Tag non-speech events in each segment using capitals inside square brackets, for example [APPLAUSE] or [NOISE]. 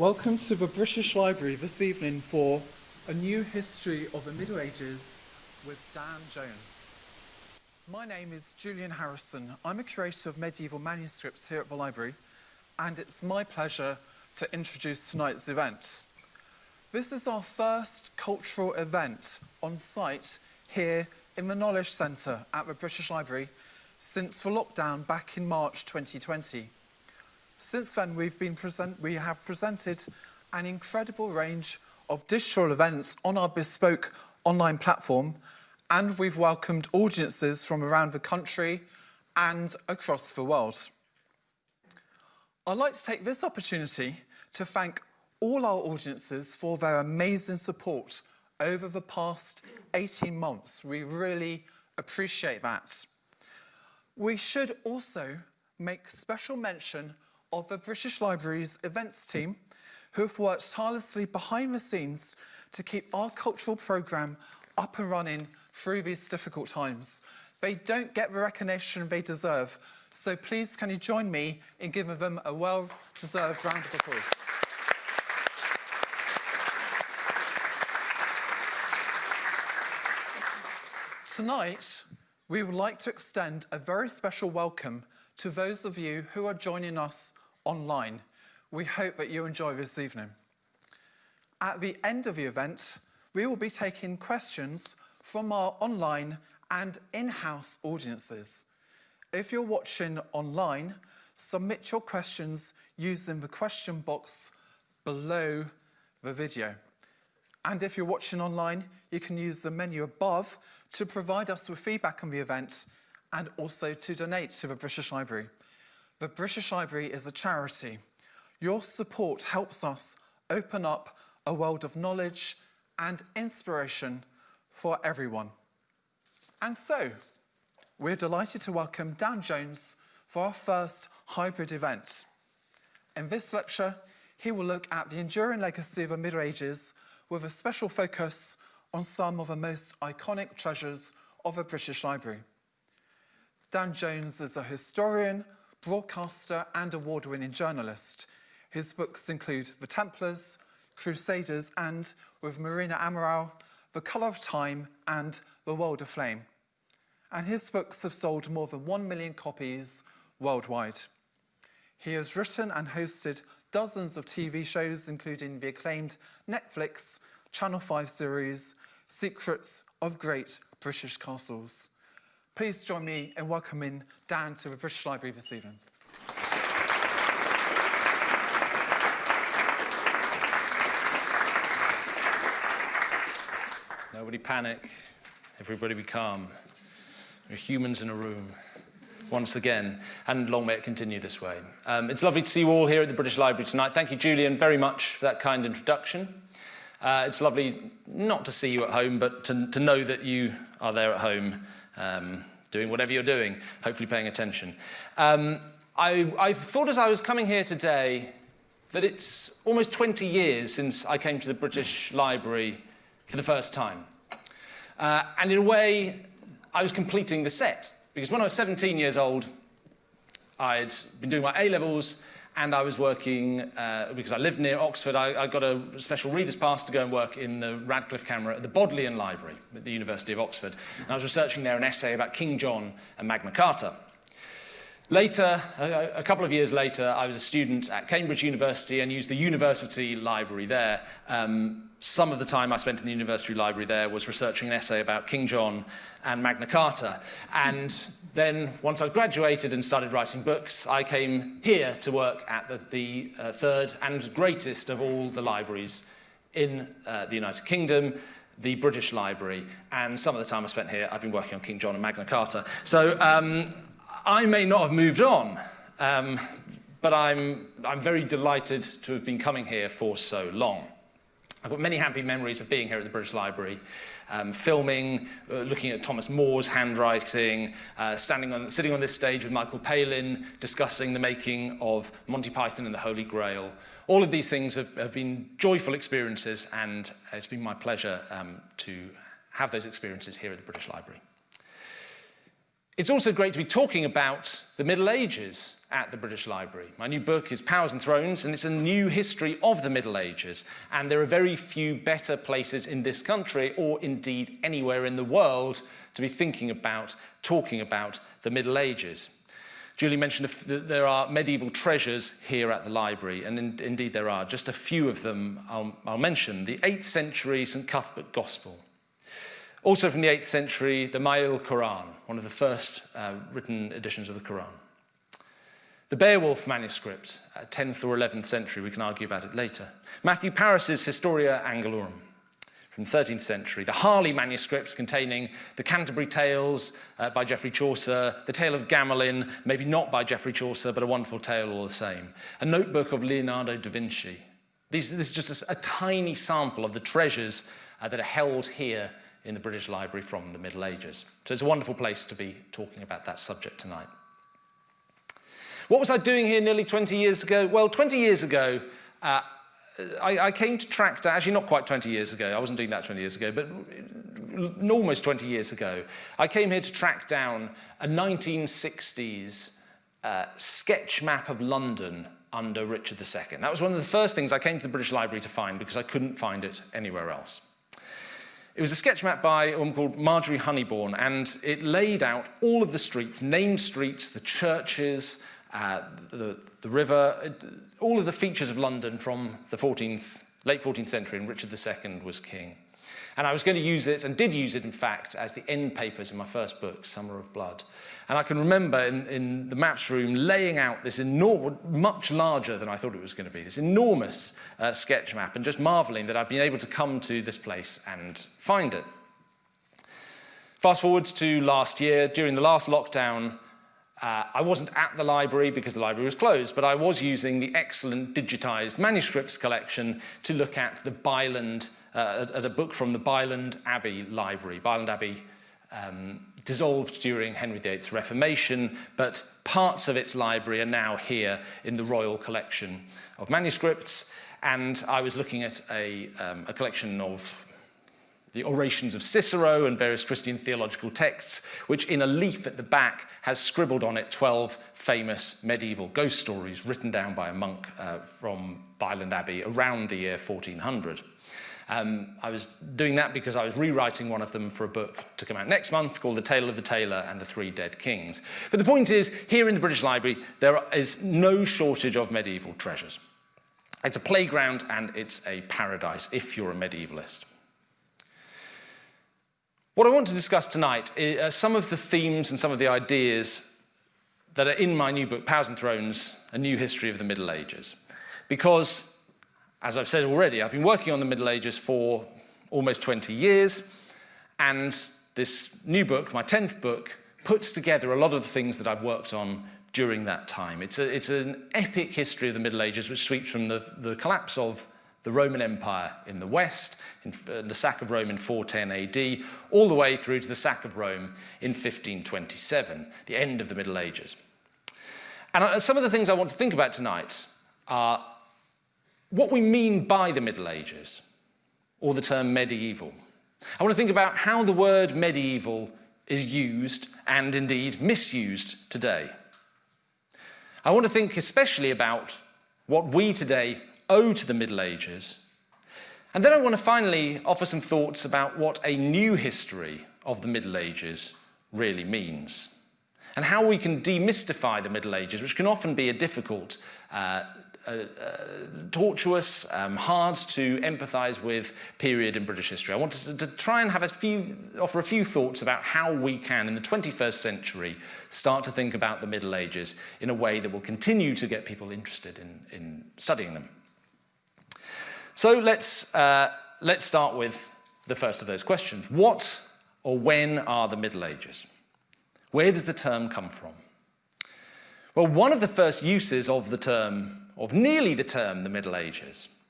Welcome to the British Library this evening for A New History of the Middle Ages with Dan Jones. My name is Julian Harrison. I'm a curator of medieval manuscripts here at the library, and it's my pleasure to introduce tonight's event. This is our first cultural event on site here in the Knowledge Centre at the British Library since the lockdown back in March 2020. Since then, we've been present, we have presented an incredible range of digital events on our bespoke online platform, and we've welcomed audiences from around the country and across the world. I'd like to take this opportunity to thank all our audiences for their amazing support over the past 18 months. We really appreciate that. We should also make special mention of the British Library's events team who have worked tirelessly behind the scenes to keep our cultural programme up and running through these difficult times. They don't get the recognition they deserve, so please can you join me in giving them a well-deserved round of applause. Tonight, we would like to extend a very special welcome to those of you who are joining us online. We hope that you enjoy this evening. At the end of the event, we will be taking questions from our online and in-house audiences. If you're watching online, submit your questions using the question box below the video. And if you're watching online, you can use the menu above to provide us with feedback on the event and also to donate to the British Library. The British Library is a charity. Your support helps us open up a world of knowledge and inspiration for everyone. And so, we're delighted to welcome Dan Jones for our first hybrid event. In this lecture, he will look at the enduring legacy of the Middle Ages with a special focus on some of the most iconic treasures of the British Library. Dan Jones is a historian, broadcaster and award-winning journalist. His books include The Templars, Crusaders and, with Marina Amaral, The Colour of Time and The World Aflame. And his books have sold more than 1 million copies worldwide. He has written and hosted dozens of TV shows, including the acclaimed Netflix Channel 5 series, Secrets of Great British Castles. Please join me in welcoming Dan to the British Library this evening. Nobody panic. Everybody be calm. There are humans in a room once again, and long may it continue this way. Um, it's lovely to see you all here at the British Library tonight. Thank you, Julian, very much for that kind introduction. Uh, it's lovely not to see you at home, but to, to know that you are there at home um, doing whatever you're doing, hopefully paying attention. Um, I, I thought as I was coming here today that it's almost 20 years since I came to the British Library for the first time. Uh, and in a way, I was completing the set. Because when I was 17 years old, I'd been doing my A-levels and I was working, uh, because I lived near Oxford, I, I, got a special reader's pass to go and work in the Radcliffe Camera at the Bodleian Library at the University of Oxford. And I was researching there an essay about King John and Magna Carta. Later, a, couple of years later, I was a student at Cambridge University and used the university library there. Um, some of the time I spent in the university library there was researching an essay about King John and Magna Carta. And then, once I graduated and started writing books, I came here to work at the, the uh, third and greatest of all the libraries in uh, the United Kingdom, the British Library, and some of the time I spent here, I've been working on King John and Magna Carta. So um, I may not have moved on, um, but I'm, I'm very delighted to have been coming here for so long. I've got many happy memories of being here at the British Library, um, filming, uh, looking at Thomas More's handwriting, uh, standing on, sitting on this stage with Michael Palin, discussing the making of Monty Python and the Holy Grail. All of these things have, have been joyful experiences, and it's been my pleasure um, to have those experiences here at the British Library. It's also great to be talking about the Middle Ages at the British Library. My new book is Powers and Thrones, and it's a new history of the Middle Ages. And there are very few better places in this country, or indeed anywhere in the world, to be thinking about, talking about the Middle Ages. Julie mentioned that there are medieval treasures here at the library, and in, indeed there are. Just a few of them I'll, I'll mention. The 8th century St Cuthbert Gospel, also from the 8th century, the Ma'il Quran, one of the first uh, written editions of the Quran. The Beowulf manuscript, uh, 10th or 11th century, we can argue about it later. Matthew Paris's Historia Anglorum from 13th century. The Harley manuscripts containing the Canterbury Tales uh, by Geoffrey Chaucer, the Tale of Gamelyn, maybe not by Geoffrey Chaucer, but a wonderful tale all the same. A notebook of Leonardo da Vinci. These, this is just a, a tiny sample of the treasures uh, that are held here in the British Library from the Middle Ages. So it's a wonderful place to be talking about that subject tonight. What was I doing here nearly 20 years ago? Well, 20 years ago, uh, I, I, came to track down, actually not quite 20 years ago, I wasn't doing that 20 years ago, but almost 20 years ago, I came here to track down a 1960s uh, sketch map of London under Richard II. That was one of the first things I came to the British Library to find because I couldn't find it anywhere else. It was a sketch map by a woman called Marjorie Honeybourne, and it laid out all of the streets, named streets, the churches, uh, the, the river, all of the features of London from the 14th, late 14th century, and Richard II was king. And I was going to use it, and did use it, in fact, as the end papers in my first book, Summer of Blood. And I can remember in, in the maps room laying out this enormous, much larger than I thought it was going to be, this enormous uh, sketch map, and just marveling that I'd been able to come to this place and find it. Fast forward to last year, during the last lockdown, uh, I wasn't at the library because the library was closed, but I was using the excellent digitized manuscripts collection to look at the Byland, uh, at a book from the Byland Abbey Library. Byland Abbey um, dissolved during Henry VIII's Reformation, but parts of its library are now here in the Royal Collection of Manuscripts. And I was looking at a, um, a collection of the orations of Cicero and various Christian theological texts, which in a leaf at the back has scribbled on it 12 famous medieval ghost stories written down by a monk uh, from Byland Abbey around the year 1400. Um, I was doing that because I was rewriting one of them for a book to come out next month called The Tale of the Tailor and the Three Dead Kings. But the point is, here in the British Library, there is no shortage of medieval treasures. It's a playground and it's a paradise if you're a medievalist. What I want to discuss tonight are some of the themes and some of the ideas that are in my new book, Powers and Thrones, A New History of the Middle Ages. Because, as I've said already, I've been working on the Middle Ages for almost 20 years, and this new book, my 10th book, puts together a lot of the things that I've worked on during that time. It's, a, it's an epic history of the Middle Ages which sweeps from the, the collapse of the Roman Empire in the west, in uh, the sack of Rome in 410 AD, all the way through to the sack of Rome in 1527, the end of the Middle Ages. And uh, some of the things I want to think about tonight are what we mean by the Middle Ages, or the term medieval. I want to think about how the word medieval is used and indeed misused today. I want to think especially about what we today owe to the Middle Ages. And then I want to finally offer some thoughts about what a new history of the Middle Ages really means and how we can demystify the Middle Ages, which can often be a difficult, uh, uh, uh, tortuous, um, hard to empathise with period in British history. I want to, to, try and have a few, offer a few thoughts about how we can, in the 21st century, start to think about the Middle Ages in a way that will continue to get people interested in, in studying them. So let's, uh, let's start with the first of those questions. What or when are the Middle Ages? Where does the term come from? Well, one of the first uses of the term, of nearly the term the Middle Ages,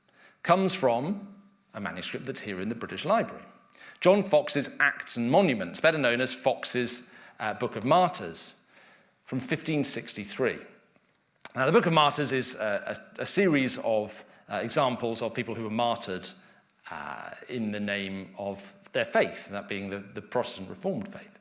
comes from a manuscript that's here in the British Library. John Foxe's Acts and Monuments, better known as Foxe's uh, Book of Martyrs, from 1563. Now, the Book of Martyrs is a, a, a series of uh, examples of people who were martyred uh, in the name of their faith, that being the, the Protestant Reformed faith.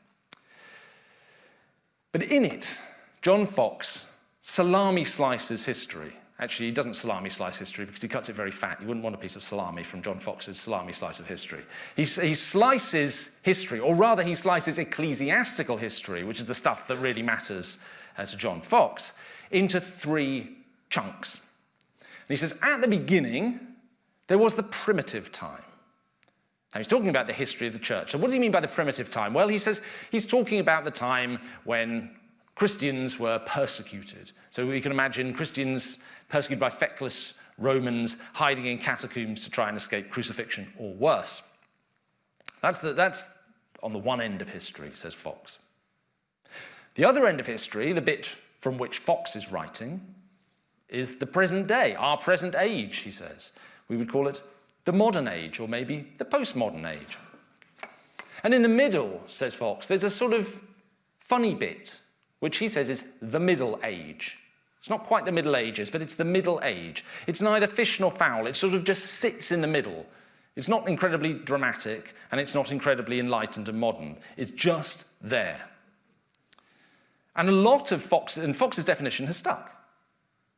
But in it, John Foxe salami slices history. Actually, he doesn't salami slice history because he cuts it very fat. You wouldn't want a piece of salami from John Foxe's salami slice of history. He, he slices history, or rather, he slices ecclesiastical history, which is the stuff that really matters uh, to John Foxe, into three chunks. And he says, at the beginning, there was the primitive time. Now, he's talking about the history of the church. So what does he mean by the primitive time? Well, he says he's talking about the time when Christians were persecuted. So we can imagine Christians persecuted by feckless Romans hiding in catacombs to try and escape crucifixion or worse. That's, the, that's on the one end of history, says Foxe. The other end of history, the bit from which Foxe is writing, is the present day, our present age, he says. We would call it the modern age, or maybe the postmodern age. And in the middle, says Foxe, there's a sort of funny bit, which he says is the middle age. It's not quite the Middle Ages, but it's the Middle Age. It's neither fish nor fowl. It sort of just sits in the middle. It's not incredibly dramatic, and it's not incredibly enlightened and modern. It's just there. And a lot of Foxe, and Foxe's definition has stuck.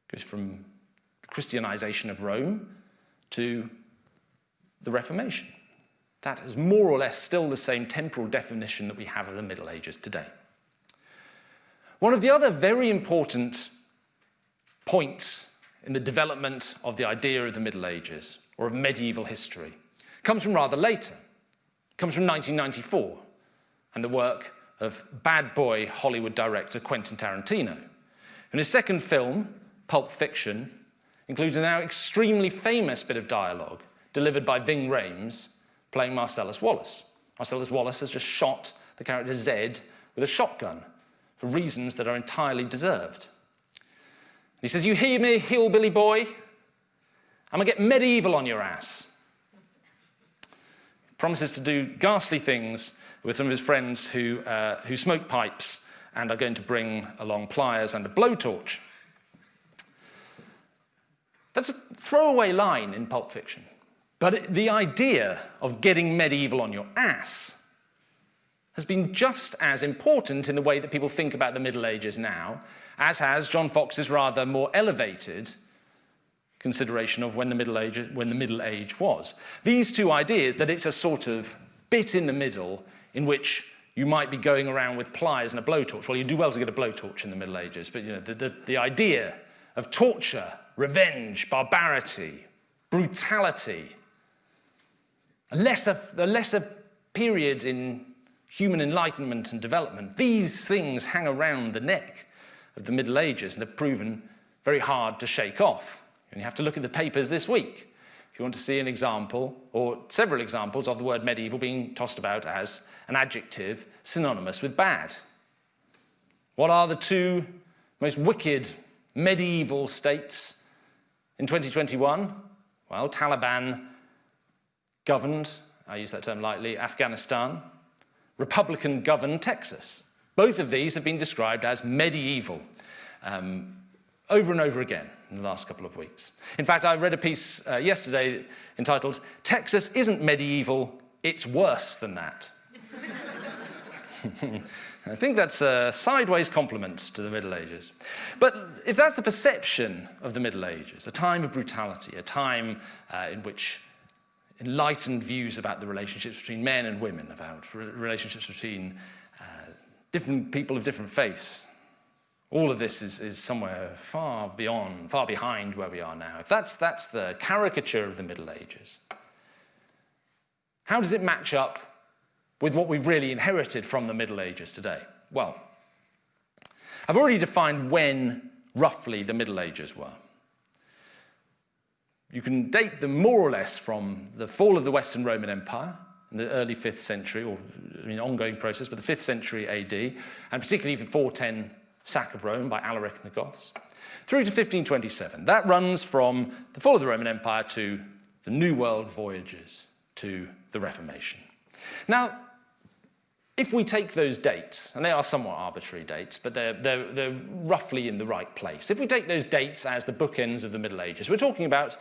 It goes from the Christianization of Rome to the Reformation. That is more or less still the same temporal definition that we have of the Middle Ages today. One of the other very important points in the development of the idea of the Middle Ages or of medieval history comes from rather later. It comes from 1994 and the work of bad boy Hollywood director Quentin Tarantino. And his second film, Pulp Fiction, includes a now extremely famous bit of dialogue delivered by Ving Rhames, playing Marcellus Wallace. Marcellus Wallace has just shot the character Zed with a shotgun for reasons that are entirely deserved. He says, you hear me, hillbilly boy? I'm gonna get medieval on your ass. Promises to do ghastly things with some of his friends who, uh, who smoke pipes and are going to bring along pliers and a blowtorch. That's a throwaway line in Pulp Fiction. But the idea of getting medieval on your ass has been just as important in the way that people think about the Middle Ages now, as has John Foxe's rather more elevated consideration of when the Middle Age, when the Middle Age was. These two ideas, that it's a sort of bit in the middle in which you might be going around with pliers and a blowtorch. Well, you do well to get a blowtorch in the Middle Ages, but you know, the, the, the idea of torture, revenge, barbarity, brutality, a lesser, a lesser period in human enlightenment and development. These things hang around the neck of the Middle Ages and have proven very hard to shake off. And you have to look at the papers this week if you want to see an example or several examples of the word medieval being tossed about as an adjective synonymous with bad. What are the two most wicked medieval states in 2021? Well, Taliban governed, I use that term lightly, Afghanistan, Republican governed Texas. Both of these have been described as medieval um, over and over again in the last couple of weeks. In fact, I read a piece uh, yesterday entitled, Texas isn't medieval, it's worse than that. [LAUGHS] I think that's a sideways compliment to the Middle Ages. But if that's the perception of the Middle Ages, a time of brutality, a time uh, in which enlightened views about the relationships between men and women, about re relationships between uh, different people of different faiths. All of this is, is somewhere far beyond, far behind where we are now. If that's, that's the caricature of the Middle Ages, how does it match up with what we've really inherited from the Middle Ages today? Well, I've already defined when roughly the Middle Ages were. You can date them more or less from the fall of the Western Roman Empire in the early 5th century, or I mean, ongoing process, but the 5th century AD, and particularly the 410 sack of Rome by Alaric and the Goths, through to 1527. That runs from the fall of the Roman Empire to the New World voyages to the Reformation. Now, if we take those dates, and they are somewhat arbitrary dates, but they're, they're, they're roughly in the right place. If we take those dates as the bookends of the Middle Ages, we're talking about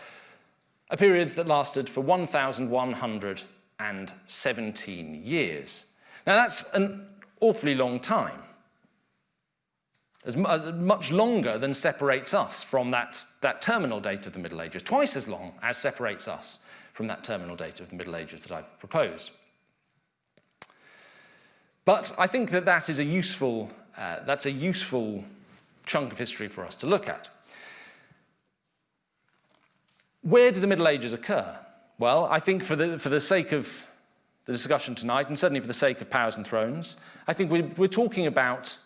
a period that lasted for 1,117 years. Now that's an awfully long time. as, much longer than separates us from that, that terminal date of the Middle Ages, twice as long as separates us from that terminal date of the Middle Ages that I've proposed. But I think that that is a useful, uh, that's a useful chunk of history for us to look at. Where do the Middle Ages occur? Well, I think for the, for the sake of the discussion tonight, and certainly for the sake of powers and thrones, I think we're, we're talking about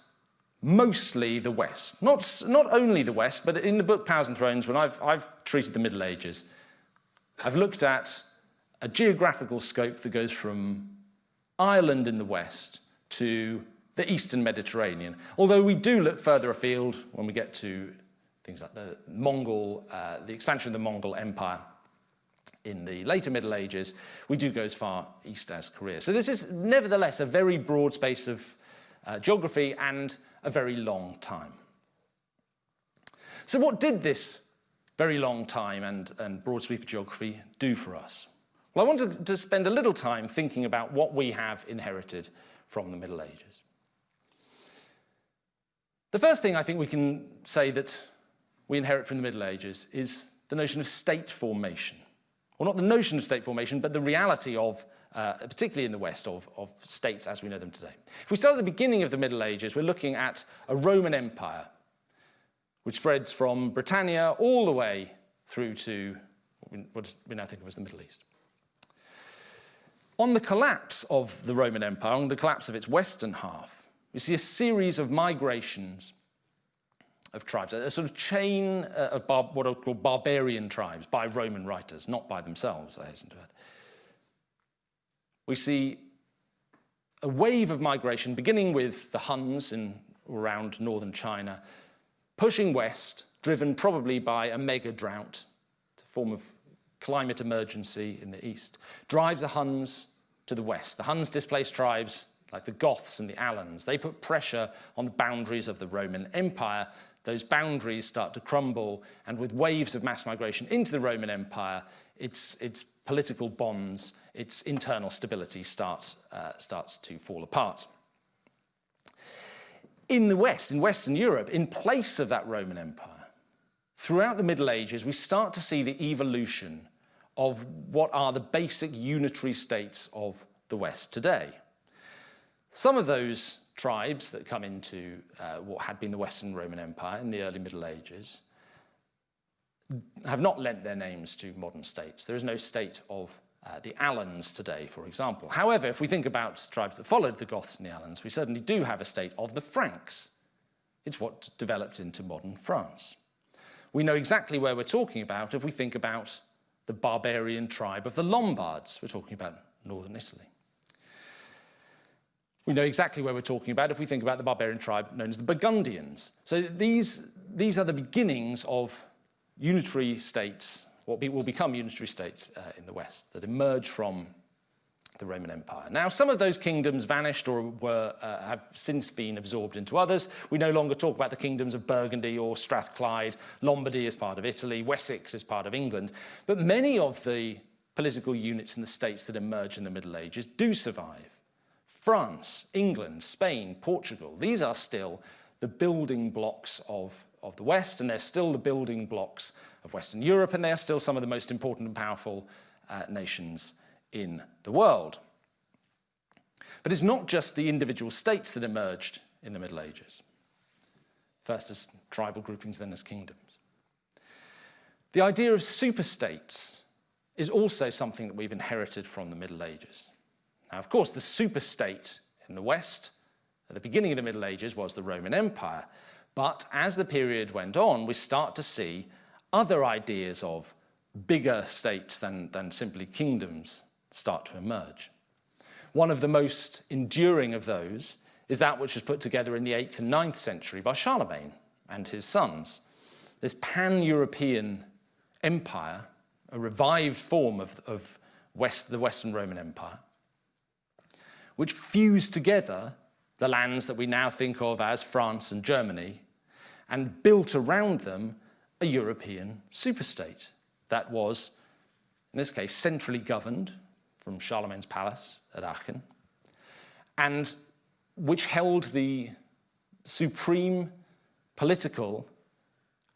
mostly the West. Not, not only the West, but in the book Powers and Thrones, when I've, I've treated the Middle Ages, I've looked at a geographical scope that goes from Ireland in the West to the Eastern Mediterranean. Although we do look further afield when we get to things like the Mongol, uh, the expansion of the Mongol Empire in the later Middle Ages, we do go as far east as Korea. So this is nevertheless a very broad space of uh, geography and a very long time. So what did this very long time and, and broad sweep of geography do for us? Well, I wanted to spend a little time thinking about what we have inherited from the Middle Ages. The first thing I think we can say that we inherit from the Middle Ages is the notion of state formation. Well, not the notion of state formation, but the reality of, uh, particularly in the West, of, of states as we know them today. If we start at the beginning of the Middle Ages, we're looking at a Roman Empire, which spreads from Britannia all the way through to what we now think of as the Middle East. On the collapse of the Roman Empire, on the collapse of its western half, we see a series of migrations of tribes, a, sort of chain uh, of bar, what are called barbarian tribes by Roman writers, not by themselves, I hasten to add. We see a wave of migration beginning with the Huns in around northern China, pushing west, driven probably by a mega drought, it's a form of climate emergency in the east, drives the Huns to the west. The Huns displaced tribes like the Goths and the Alans. They put pressure on the boundaries of the Roman Empire those boundaries start to crumble, and with waves of mass migration into the Roman Empire, its, its political bonds, its internal stability starts, uh, starts to fall apart. In the West, in Western Europe, in place of that Roman Empire, throughout the Middle Ages, we start to see the evolution of what are the basic unitary states of the West today. Some of those tribes that come into uh, what had been the Western Roman Empire in the early Middle Ages have not lent their names to modern states. There is no state of uh, the Alans today, for example. However, if we think about tribes that followed the Goths and the Alans, we certainly do have a state of the Franks. It's what developed into modern France. We know exactly where we're talking about if we think about the barbarian tribe of the Lombards. We're talking about northern Italy. We know exactly where we're talking about if we think about the barbarian tribe known as the Burgundians. So these, these are the beginnings of unitary states, what will become unitary states uh, in the West, that emerge from the Roman Empire. Now, some of those kingdoms vanished or were, uh, have since been absorbed into others. We no longer talk about the kingdoms of Burgundy or Strathclyde. Lombardy is part of Italy. Wessex is part of England. But many of the political units in the states that emerge in the Middle Ages do survive. France, England, Spain, Portugal, these are still the building blocks of, of the West, and they're still the building blocks of Western Europe, and they are still some of the most important and powerful uh, nations in the world. But it's not just the individual states that emerged in the Middle Ages, first as tribal groupings, then as kingdoms. The idea of superstates is also something that we've inherited from the Middle Ages. Now, of course, the superstate in the West at the beginning of the Middle Ages was the Roman Empire. But as the period went on, we start to see other ideas of bigger states than, than simply kingdoms start to emerge. One of the most enduring of those is that which was put together in the 8th and 9th century by Charlemagne and his sons. This pan-European empire, a revived form of, of West, the Western Roman Empire, which fused together the lands that we now think of as France and Germany and built around them a European superstate that was, in this case, centrally governed from Charlemagne's palace at Aachen and which held the supreme political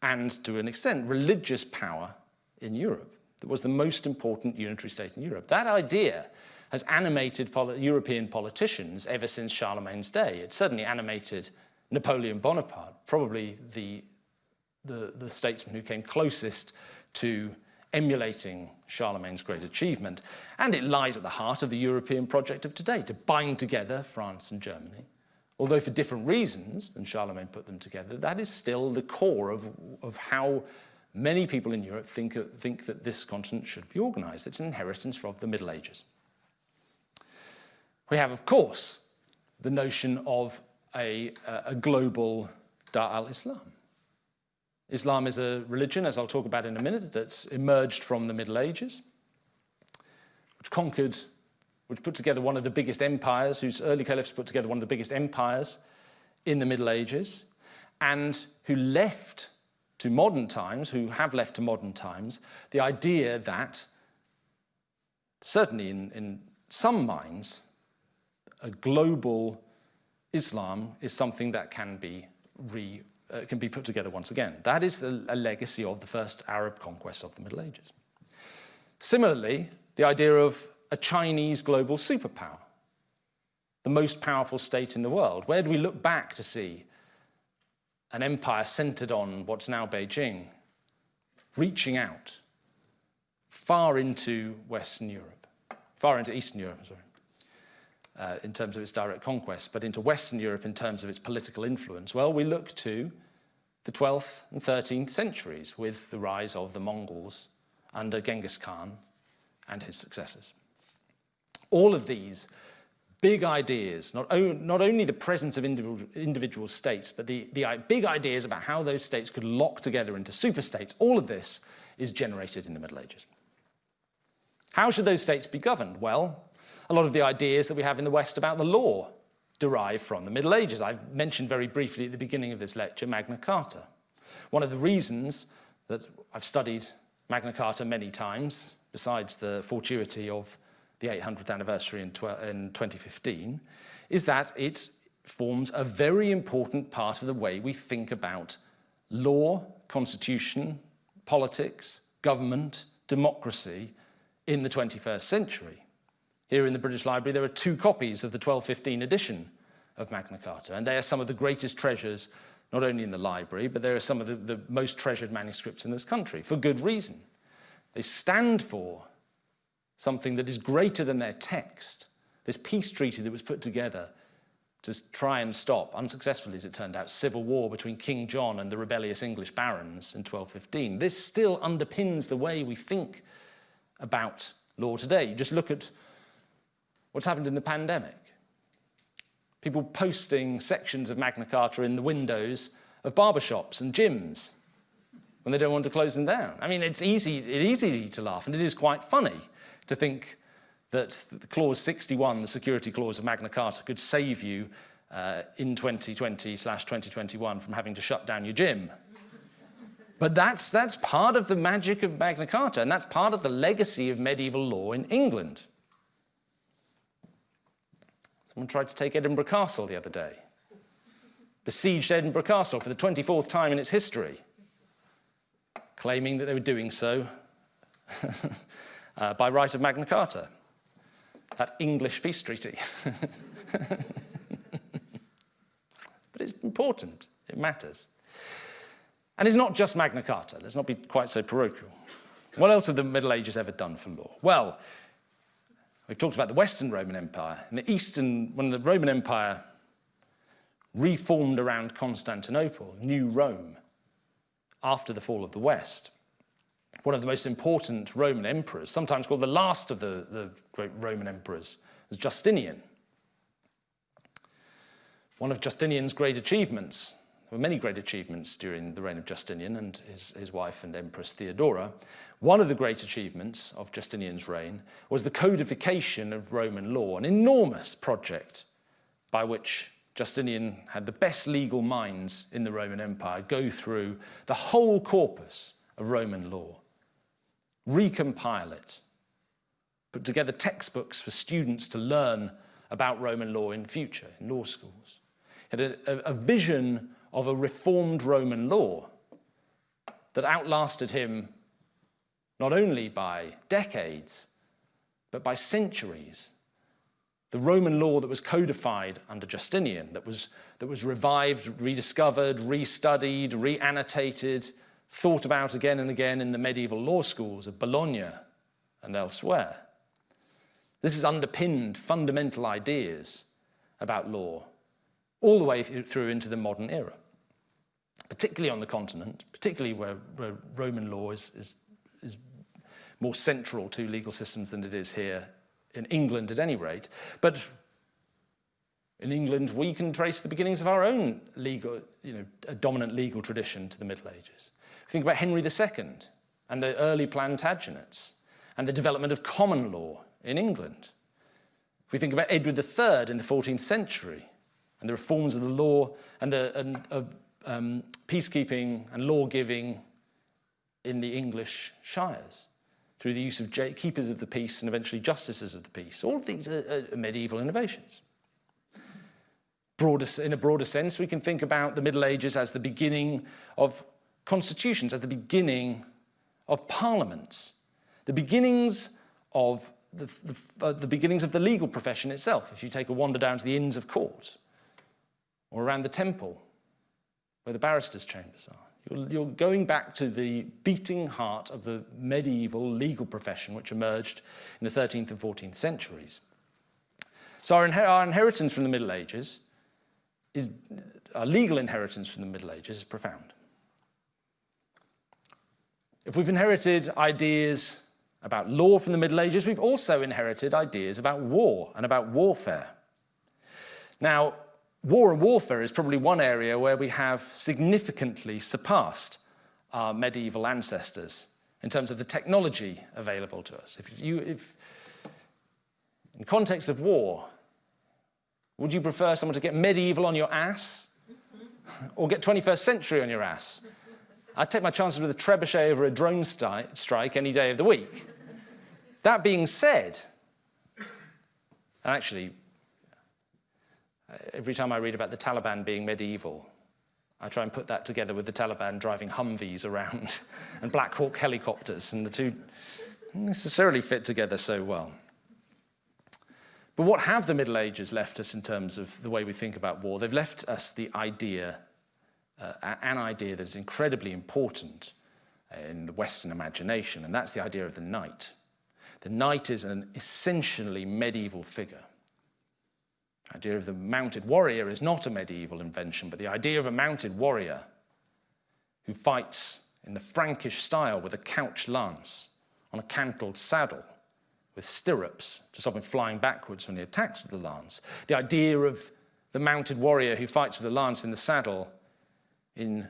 and, to an extent, religious power in Europe. That was the most important unitary state in Europe. That idea has animated European politicians ever since Charlemagne's day. It certainly animated Napoleon Bonaparte, probably the, the, the statesman who came closest to emulating Charlemagne's great achievement. And it lies at the heart of the European project of today, to bind together France and Germany. Although for different reasons than Charlemagne put them together, that is still the core of, of how many people in Europe think, think that this continent should be organized. It's an inheritance from the Middle Ages. We have, of course, the notion of a, uh, a global Dar al-Islam. Islam is a religion, as I'll talk about in a minute, that's emerged from the Middle Ages, which conquered, which put together one of the biggest empires, whose early caliphs put together one of the biggest empires in the Middle Ages, and who left to modern times, who have left to modern times, the idea that, certainly in, in some minds, a global Islam is something that can be re, uh, can be put together once again. That is a, a legacy of the first Arab conquest of the Middle Ages. Similarly, the idea of a Chinese global superpower, the most powerful state in the world. Where do we look back to see an empire centered on what's now Beijing, reaching out far into Western Europe, far into Eastern Europe, sorry, uh, in terms of its direct conquest, but into Western Europe in terms of its political influence? Well, we look to the 12th and 13th centuries with the rise of the Mongols under Genghis Khan and his successors. All of these big ideas, not, not only the presence of individual, individual states, but the, the big ideas about how those states could lock together into superstates, all of this is generated in the Middle Ages. How should those states be governed? Well, a lot of the ideas that we have in the West about the law derive from the Middle Ages. I mentioned very briefly at the beginning of this lecture Magna Carta. One of the reasons that I've studied Magna Carta many times, besides the fortuity of the 800th anniversary in, in 2015, is that it forms a very important part of the way we think about law, constitution, politics, government, democracy in the 21st century. Here in the British Library there are two copies of the 1215 edition of Magna Carta and they are some of the greatest treasures not only in the library but they are some of the, the most treasured manuscripts in this country for good reason. They stand for something that is greater than their text. This peace treaty that was put together to try and stop, unsuccessfully as it turned out, civil war between King John and the rebellious English barons in 1215. This still underpins the way we think about law today. You just look at what's happened in the pandemic. People posting sections of Magna Carta in the windows of barbershops and gyms when they don't want to close them down. I mean, it's easy, it is easy to laugh and it is quite funny to think that the clause 61, the security clause of Magna Carta, could save you uh, in 2020 slash 2021 from having to shut down your gym. But that's, that's part of the magic of Magna Carta, and that's part of the legacy of medieval law in England. Someone tried to take Edinburgh Castle the other day, besieged Edinburgh Castle for the 24th time in its history, claiming that they were doing so [LAUGHS] uh, by right of Magna Carta, that English peace treaty. [LAUGHS] but it's important, it matters. And it's not just Magna Carta, let's not be quite so parochial. What else have the Middle Ages ever done for law? Well, we've talked about the Western Roman Empire. And the Eastern, when the Roman Empire reformed around Constantinople, New Rome, after the fall of the West, one of the most important Roman emperors, sometimes called the last of the, the great Roman emperors, was Justinian. One of Justinian's great achievements, were many great achievements during the reign of Justinian and his, his wife and Empress Theodora. One of the great achievements of Justinian's reign was the codification of Roman law, an enormous project by which Justinian had the best legal minds in the Roman Empire go through the whole corpus of Roman law recompile it, put together textbooks for students to learn about Roman law in future, in law schools. He had a, a vision of a reformed Roman law that outlasted him not only by decades, but by centuries. The Roman law that was codified under Justinian, that was, that was revived, rediscovered, restudied, reannotated, thought about again and again in the medieval law schools of Bologna and elsewhere. This has underpinned fundamental ideas about law all the way through into the modern era, particularly on the continent, particularly where, where Roman law is, is, is more central to legal systems than it is here in England at any rate. But in England, we can trace the beginnings of our own legal, you know, a dominant legal tradition to the Middle Ages. Think about Henry II and the early Plantagenets and the development of common law in England. If we think about Edward III in the 14th century and the reforms of the law and the and, uh, um, peacekeeping and law giving in the English shires through the use of keepers of the peace and eventually justices of the peace. All of these are, are medieval innovations. Broader, in a broader sense, we can think about the Middle Ages as the beginning of constitutions, as the beginning of parliaments, the beginnings of the, the, uh, the, beginnings of the legal profession itself. If you take a wander down to the Inns of Court or around the temple where the barristers' chambers are, you're, you're going back to the beating heart of the medieval legal profession which emerged in the 13th and 14th centuries. So our, inher our inheritance from the Middle Ages is, our legal inheritance from the Middle Ages is profound. If we've inherited ideas about law from the Middle Ages, we've also inherited ideas about war and about warfare. Now, war and warfare is probably one area where we have significantly surpassed our medieval ancestors in terms of the technology available to us. If you, if, in context of war, would you prefer someone to get medieval on your ass or get 21st century on your ass? I'd take my chances with a trebuchet over a drone strike any day of the week. That being said, and actually, every time I read about the Taliban being medieval, I try and put that together with the Taliban driving Humvees around [LAUGHS] and Black Hawk helicopters, and the two necessarily fit together so well. But what have the Middle Ages left us in terms of the way we think about war? They've left us the idea, uh, an idea that is incredibly important in the Western imagination, and that's the idea of the knight. The knight is an essentially medieval figure. The idea of the mounted warrior is not a medieval invention, but the idea of a mounted warrior who fights in the Frankish style with a couch lance on a cantled saddle with stirrups to stop him flying backwards when he attacks with the lance. The idea of the mounted warrior who fights with the lance in the saddle in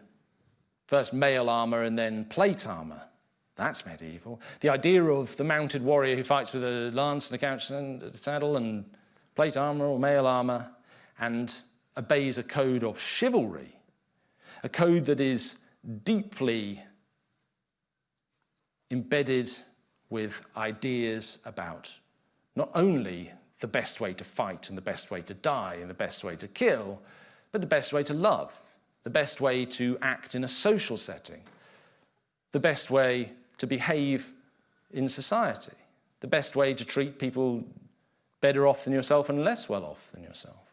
first mail armor and then plate armor. That's medieval. The idea of the mounted warrior who fights with a lance and a couch and a saddle and plate armor or mail armor and obeys a code of chivalry, a code that is deeply embedded with ideas about not only the best way to fight and the best way to die and the best way to kill, but the best way to love, the best way to act in a social setting, the best way to behave in society, the best way to treat people better off than yourself and less well off than yourself.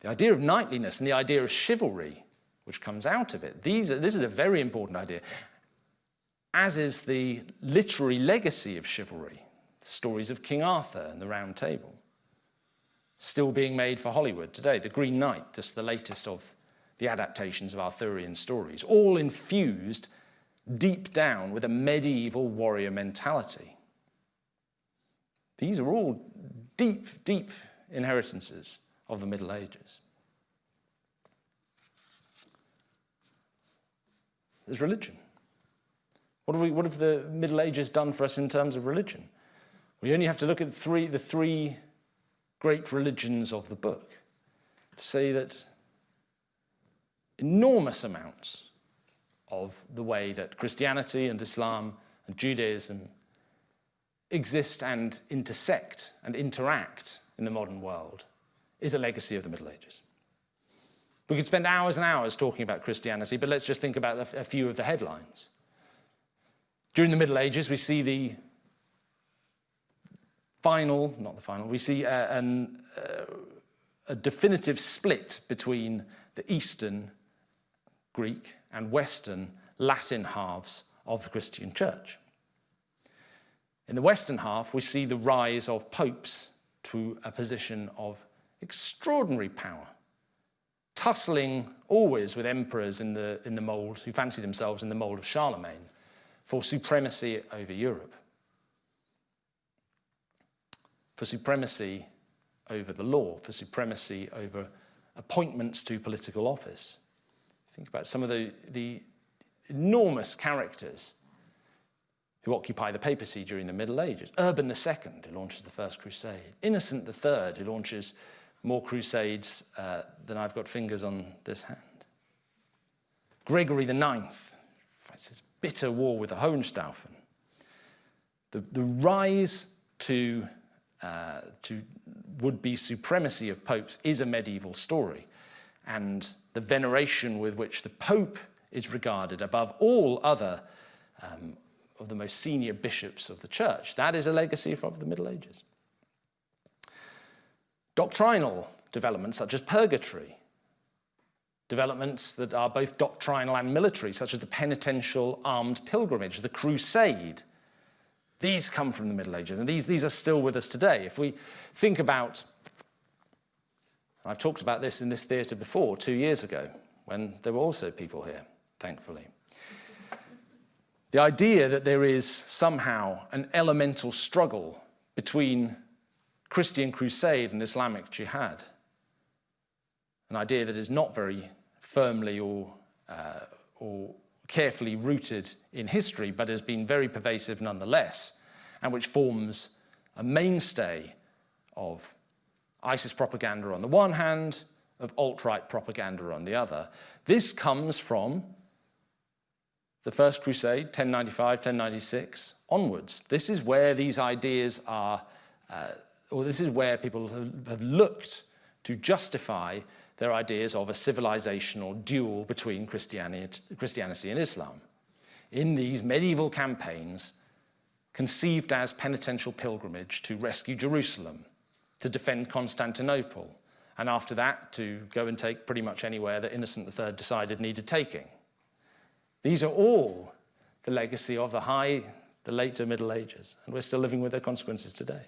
The idea of knightliness and the idea of chivalry, which comes out of it, these are, this is a very important idea, as is the literary legacy of chivalry, the stories of King Arthur and the Round Table, still being made for Hollywood today, The Green Knight, just the latest of the adaptations of Arthurian stories, all infused deep down with a medieval warrior mentality. These are all deep, deep inheritances of the Middle Ages. There's religion. What have, we, what have the Middle Ages done for us in terms of religion? We only have to look at three, the three great religions of the book to say that enormous amounts of the way that Christianity and Islam and Judaism exist and intersect and interact in the modern world is a legacy of the Middle Ages. We could spend hours and hours talking about Christianity, but let's just think about a, a few of the headlines. During the Middle Ages, we see the final, not the final, we see a, an, uh, a definitive split between the Eastern Greek and Western Latin halves of the Christian church. In the Western half, we see the rise of popes to a position of extraordinary power, tussling always with emperors in the, in the mould, who fancy themselves in the mould of Charlemagne, for supremacy over Europe, for supremacy over the law, for supremacy over appointments to political office. Think about some of the, the enormous characters who occupy the papacy during the Middle Ages. Urban II, who launches the First Crusade. Innocent III, who launches more crusades uh, than I've got fingers on this hand. Gregory IX fights this bitter war with the Hohenstaufen. The, the rise to, uh, to would-be supremacy of popes is a medieval story. And the veneration with which the Pope is regarded above all other um, of the most senior bishops of the church. That is a legacy of the Middle Ages. Doctrinal developments such as purgatory, developments that are both doctrinal and military, such as the penitential armed pilgrimage, the crusade, these come from the Middle Ages, and these, these are still with us today. If we think about, I've talked about this in this theatre before, two years ago, when there were also people here, thankfully. The idea that there is somehow an elemental struggle between Christian crusade and Islamic jihad, an idea that is not very firmly or, uh, or carefully rooted in history, but has been very pervasive nonetheless, and which forms a mainstay of ISIS propaganda on the one hand, of alt-right propaganda on the other. This comes from the First Crusade, 1095, 1096, onwards. This is where these ideas are, uh, or this is where people have, have looked to justify their ideas of a civilizational duel between Christianity, Christianity and Islam. In these medieval campaigns, conceived as penitential pilgrimage to rescue Jerusalem, to defend Constantinople, and after that to go and take pretty much anywhere that Innocent III decided needed taking. These are all the legacy of the high, the later Middle Ages, and we're still living with their consequences today.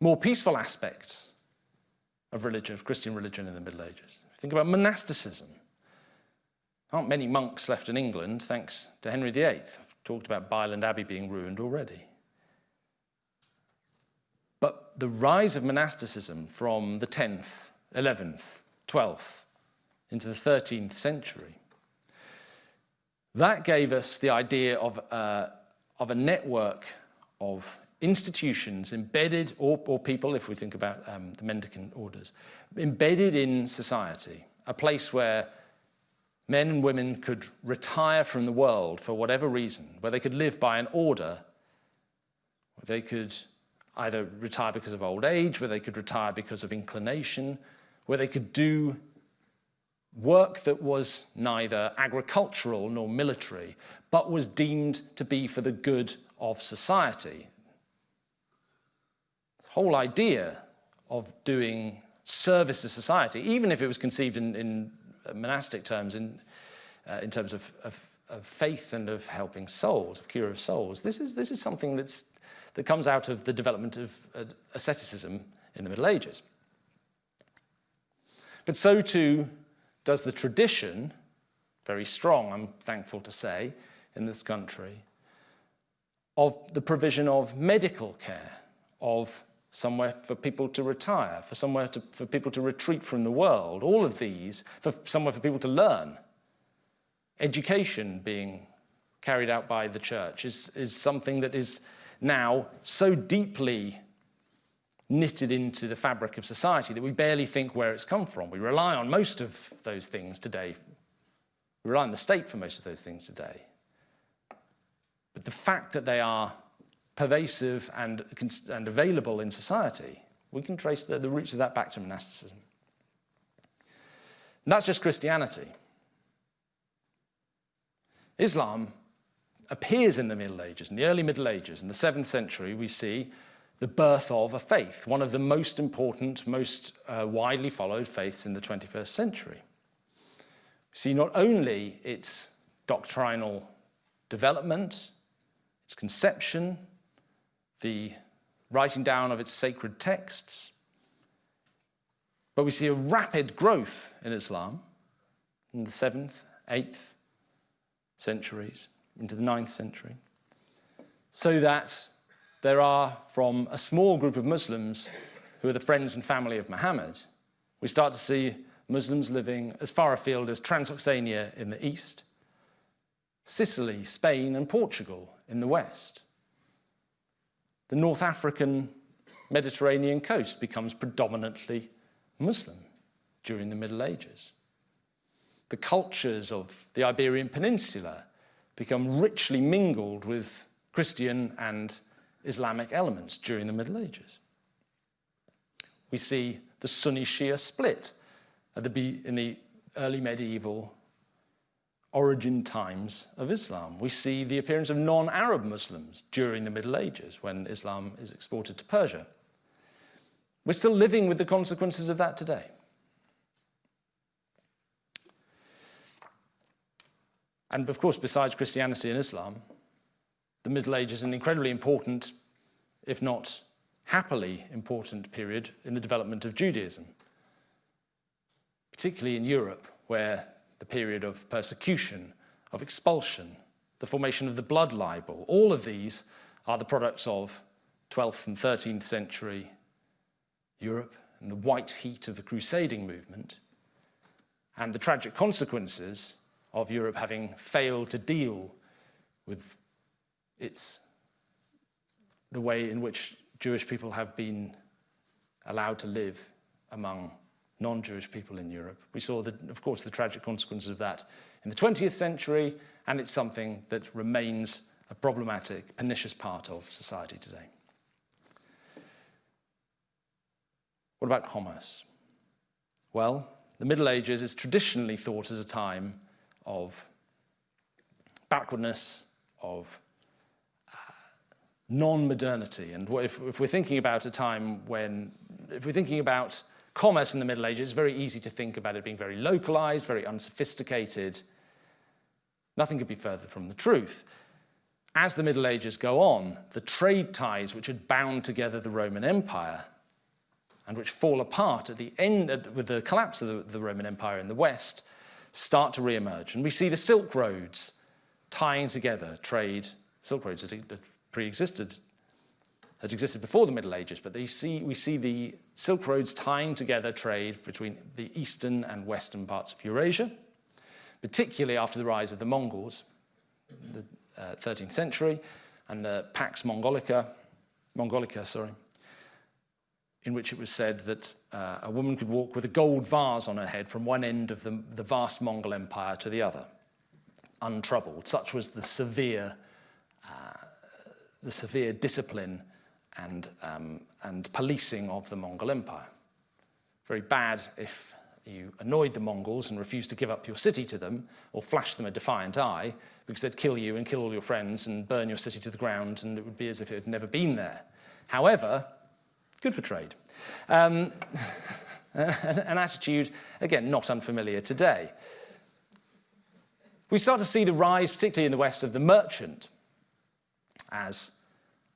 More peaceful aspects of religion, of Christian religion in the Middle Ages. Think about monasticism. Aren't many monks left in England, thanks to Henry VIII. I've talked about Byland Abbey being ruined already. But the rise of monasticism from the 10th, 11th, 12th into the 13th century that gave us the idea of, uh, of a network of institutions embedded, or, or people, if we think about um, the mendicant orders, embedded in society, a place where men and women could retire from the world for whatever reason, where they could live by an order, where they could either retire because of old age, where they could retire because of inclination, where they could do work that was neither agricultural nor military, but was deemed to be for the good of society. The whole idea of doing service to society, even if it was conceived in, in monastic terms, in, uh, in terms of, of, of, faith and of helping souls, of cure of souls, this is, this is something that's, that comes out of the development of uh, asceticism in the Middle Ages. But so too does the tradition, very strong, I'm thankful to say, in this country, of the provision of medical care, of somewhere for people to retire, for somewhere to, for people to retreat from the world, all of these, for somewhere for people to learn. Education being carried out by the church is, is something that is now so deeply knitted into the fabric of society that we barely think where it's come from. We rely on most of those things today. We rely on the state for most of those things today. But the fact that they are pervasive and, and available in society, we can trace the, the roots of that back to monasticism. And that's just Christianity. Islam appears in the Middle Ages, in the early Middle Ages. In the 7th century, we see the birth of a faith, one of the most important, most uh, widely followed faiths in the 21st century. We see not only its doctrinal development, its conception, the writing down of its sacred texts, but we see a rapid growth in Islam in the 7th, 8th centuries, into the 9th century, so that there are from a small group of Muslims who are the friends and family of Muhammad, we start to see Muslims living as far afield as Transoxania in the east, Sicily, Spain and Portugal in the west. The North African Mediterranean coast becomes predominantly Muslim during the Middle Ages. The cultures of the Iberian Peninsula become richly mingled with Christian and Islamic elements during the Middle Ages. We see the Sunni Shia split the, in the early medieval origin times of Islam. We see the appearance of non-Arab Muslims during the Middle Ages when Islam is exported to Persia. We're still living with the consequences of that today. And of course, besides Christianity and Islam, the Middle Ages is an incredibly important, if not happily important period in the development of Judaism, particularly in Europe, where the period of persecution, of expulsion, the formation of the blood libel, all of these are the products of 12th and 13th century Europe and the white heat of the crusading movement and the tragic consequences of Europe having failed to deal with its the way in which Jewish people have been allowed to live among non-Jewish people in Europe. We saw, the, of course, the tragic consequences of that in the 20th century, and it's something that remains a problematic, pernicious part of society today. What about commerce? Well, the Middle Ages is traditionally thought as a time of backwardness, of non-modernity. And if, if we're thinking about a time when, if we're thinking about commerce in the Middle Ages, it's very easy to think about it being very localized, very unsophisticated. Nothing could be further from the truth. As the Middle Ages go on, the trade ties which had bound together the Roman Empire and which fall apart at the end with the collapse of the, Roman Empire in the West start to re-emerge. And we see the Silk Roads tying together trade. Silk Roads had, pre-existed, had existed before the Middle Ages, but see, we see the Silk Roads tying together trade between the eastern and western parts of Eurasia, particularly after the rise of the Mongols, the uh, 13th century, and the Pax Mongolica, Mongolica, sorry, in which it was said that uh, a woman could walk with a gold vase on her head from one end of the, the vast Mongol Empire to the other, untroubled. Such was the severe, the severe discipline and, um, and policing of the Mongol Empire. Very bad if you annoyed the Mongols and refused to give up your city to them or flashed them a defiant eye because they'd kill you and kill all your friends and burn your city to the ground and it would be as if it had never been there. However, Good for trade. Um, [LAUGHS] an attitude, again, not unfamiliar today. We start to see the rise, particularly in the West, of the merchant as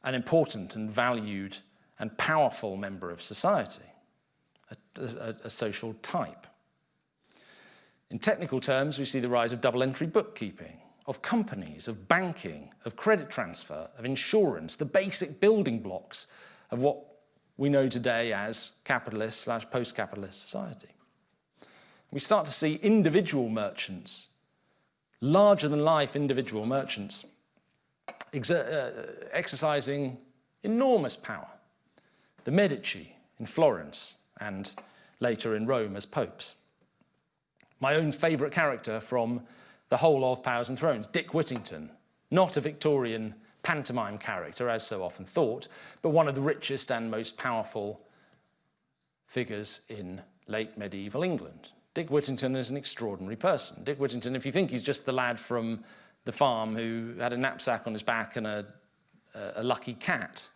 an important and valued and powerful member of society, a, a, a social type. In technical terms, we see the rise of double-entry bookkeeping, of companies, of banking, of credit transfer, of insurance, the basic building blocks of what we know today as capitalist slash post-capitalist society. We start to see individual merchants, larger than life individual merchants, uh, exercising enormous power. The Medici in Florence and later in Rome as popes. My own favourite character from the whole of Powers and Thrones, Dick Whittington, not a Victorian pantomime character, as so often thought, but one of the richest and most powerful figures in late medieval England. Dick Whittington is an extraordinary person. Dick Whittington, if you think he's just the lad from the farm who had a knapsack on his back and a, a lucky cat,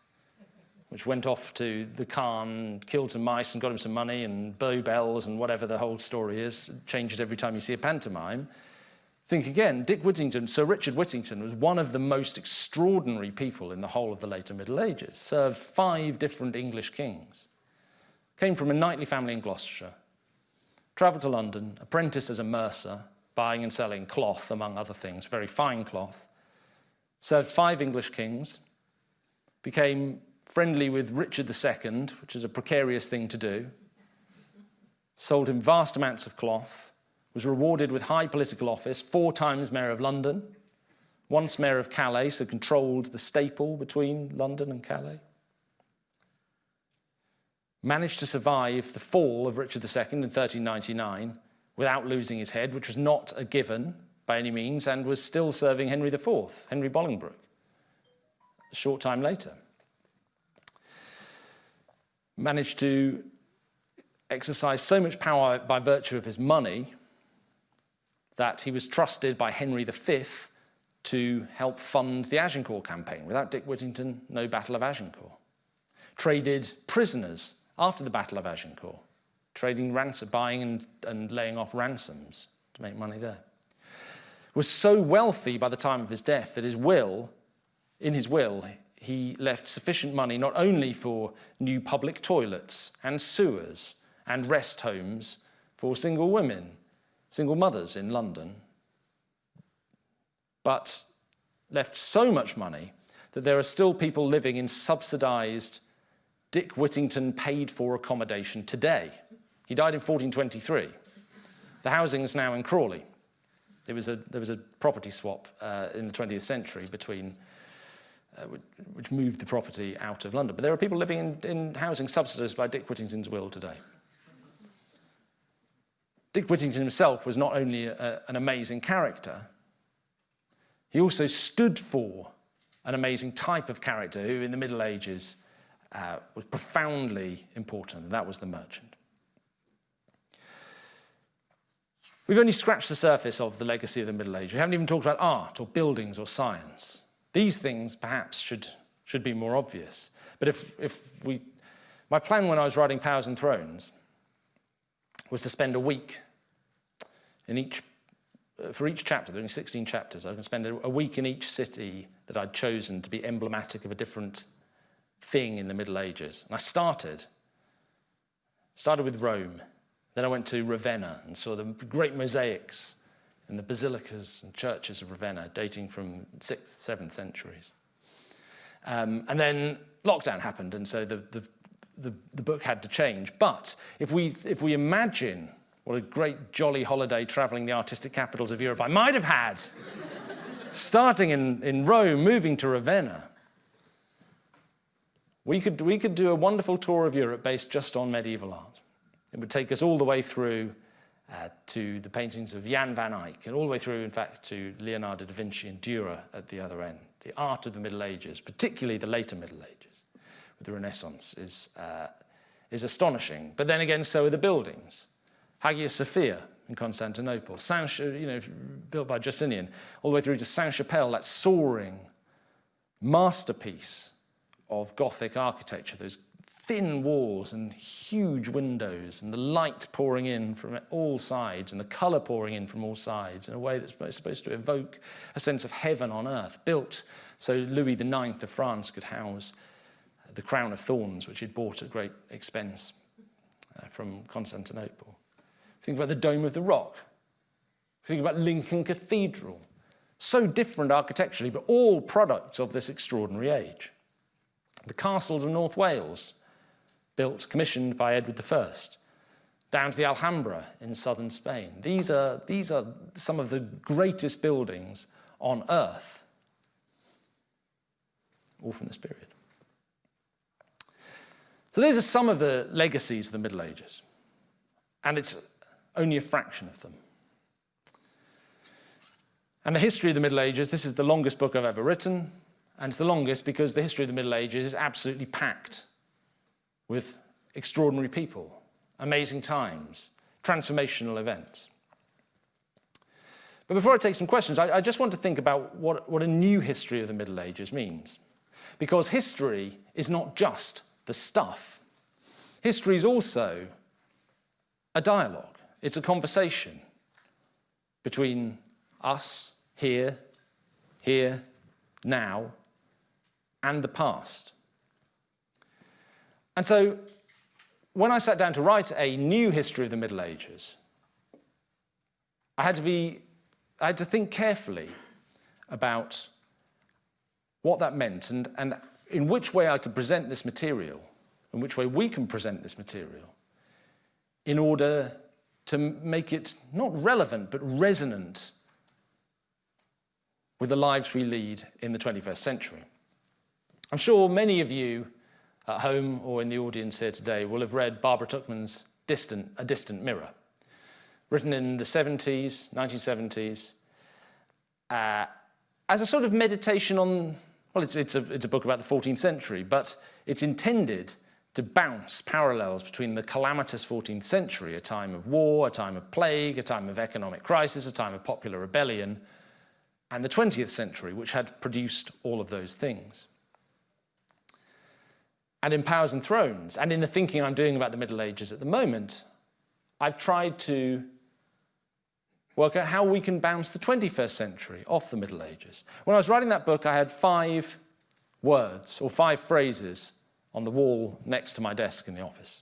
which went off to the Khan, killed some mice and got him some money and bow bells and whatever the whole story is, changes every time you see a pantomime. Think again, Dick Whittington, Sir Richard Whittington was one of the most extraordinary people in the whole of the later Middle Ages, served five different English kings, came from a knightly family in Gloucestershire, travelled to London, apprenticed as a mercer, buying and selling cloth, among other things, very fine cloth, served five English kings, became friendly with Richard II, which is a precarious thing to do, sold him vast amounts of cloth, was rewarded with high political office, four times Mayor of London, once Mayor of Calais, so controlled the staple between London and Calais. Managed to survive the fall of Richard II in 1399 without losing his head, which was not a given by any means, and was still serving Henry IV, Henry Bolingbroke, a short time later managed to exercise so much power by virtue of his money that he was trusted by Henry V to help fund the Agincourt campaign. Without Dick Whittington, no Battle of Agincourt. Traded prisoners after the Battle of Agincourt, trading ransom, buying and, and laying off ransoms to make money there. Was so wealthy by the time of his death that his will, in his will, he left sufficient money not only for new public toilets and sewers and rest homes for single women, single mothers in London, but left so much money that there are still people living in subsidised Dick Whittington paid for accommodation today. He died in 1423. The housing is now in Crawley. There was a, there was a property swap uh, in the 20th century between uh, which moved the property out of London. But there are people living in, in housing subsidised by Dick Whittington's will today. Dick Whittington himself was not only a, an amazing character, he also stood for an amazing type of character who in the Middle Ages uh, was profoundly important, and that was the merchant. We've only scratched the surface of the legacy of the Middle Ages. We haven't even talked about art or buildings or science. These things perhaps should, should be more obvious. But if, if we, my plan when I was writing Powers and Thrones was to spend a week in each, for each chapter, there are 16 chapters, I can spend a week in each city that I'd chosen to be emblematic of a different thing in the Middle Ages. And I started, started with Rome. Then I went to Ravenna and saw the great mosaics in the basilicas and churches of Ravenna, dating from 6th, 7th centuries. Um, and then lockdown happened, and so the, the, the, the book had to change. But if we, if we imagine what a great jolly holiday traveling the artistic capitals of Europe I might have had, starting in, in Rome, moving to Ravenna, we could, we could do a wonderful tour of Europe based just on medieval art. It would take us all the way through uh, to the paintings of Jan van Eyck, and all the way through, in fact, to Leonardo da Vinci and Dürer at the other end. The art of the Middle Ages, particularly the later Middle Ages, with the Renaissance, is, uh, is astonishing. But then again, so are the buildings. Hagia Sophia in Constantinople, Saint, you know, built by Justinian, all the way through to Sainte-Chapelle, that soaring masterpiece of Gothic architecture, those thin walls and huge windows and the light pouring in from all sides and the colour pouring in from all sides in a way that's supposed to evoke a sense of heaven on earth, built so Louis IX of France could house the crown of thorns, which he'd bought at great expense uh, from Constantinople. Think about the Dome of the Rock. Think about Lincoln Cathedral. So different architecturally, but all products of this extraordinary age. The castles of North Wales, built, commissioned by Edward I, down to the Alhambra in southern Spain. These are, these are some of the greatest buildings on earth, all from this period. So these are some of the legacies of the Middle Ages, and it's only a fraction of them. And the history of the Middle Ages, this is the longest book I've ever written, and it's the longest because the history of the Middle Ages is absolutely packed with extraordinary people, amazing times, transformational events. But before I take some questions, I, I just want to think about what, what a new history of the Middle Ages means. Because history is not just the stuff. History is also a dialogue. It's a conversation between us here, here, now, and the past. And so when I sat down to write a new history of the Middle Ages, I had to be, I had to think carefully about what that meant and, and in which way I could present this material, in which way we can present this material, in order to make it not relevant, but resonant with the lives we lead in the 21st century. I'm sure many of you at home or in the audience here today will have read Barbara Tuchman's Distant, A Distant Mirror, written in the 70s, 1970s, uh, as a sort of meditation on, well, it's, it's, a, it's a book about the 14th century, but it's intended to bounce parallels between the calamitous 14th century, a time of war, a time of plague, a time of economic crisis, a time of popular rebellion, and the 20th century, which had produced all of those things and in Powers and Thrones, and in the thinking I'm doing about the Middle Ages at the moment, I've tried to work out how we can bounce the 21st century off the Middle Ages. When I was writing that book, I had five words or five phrases on the wall next to my desk in the office.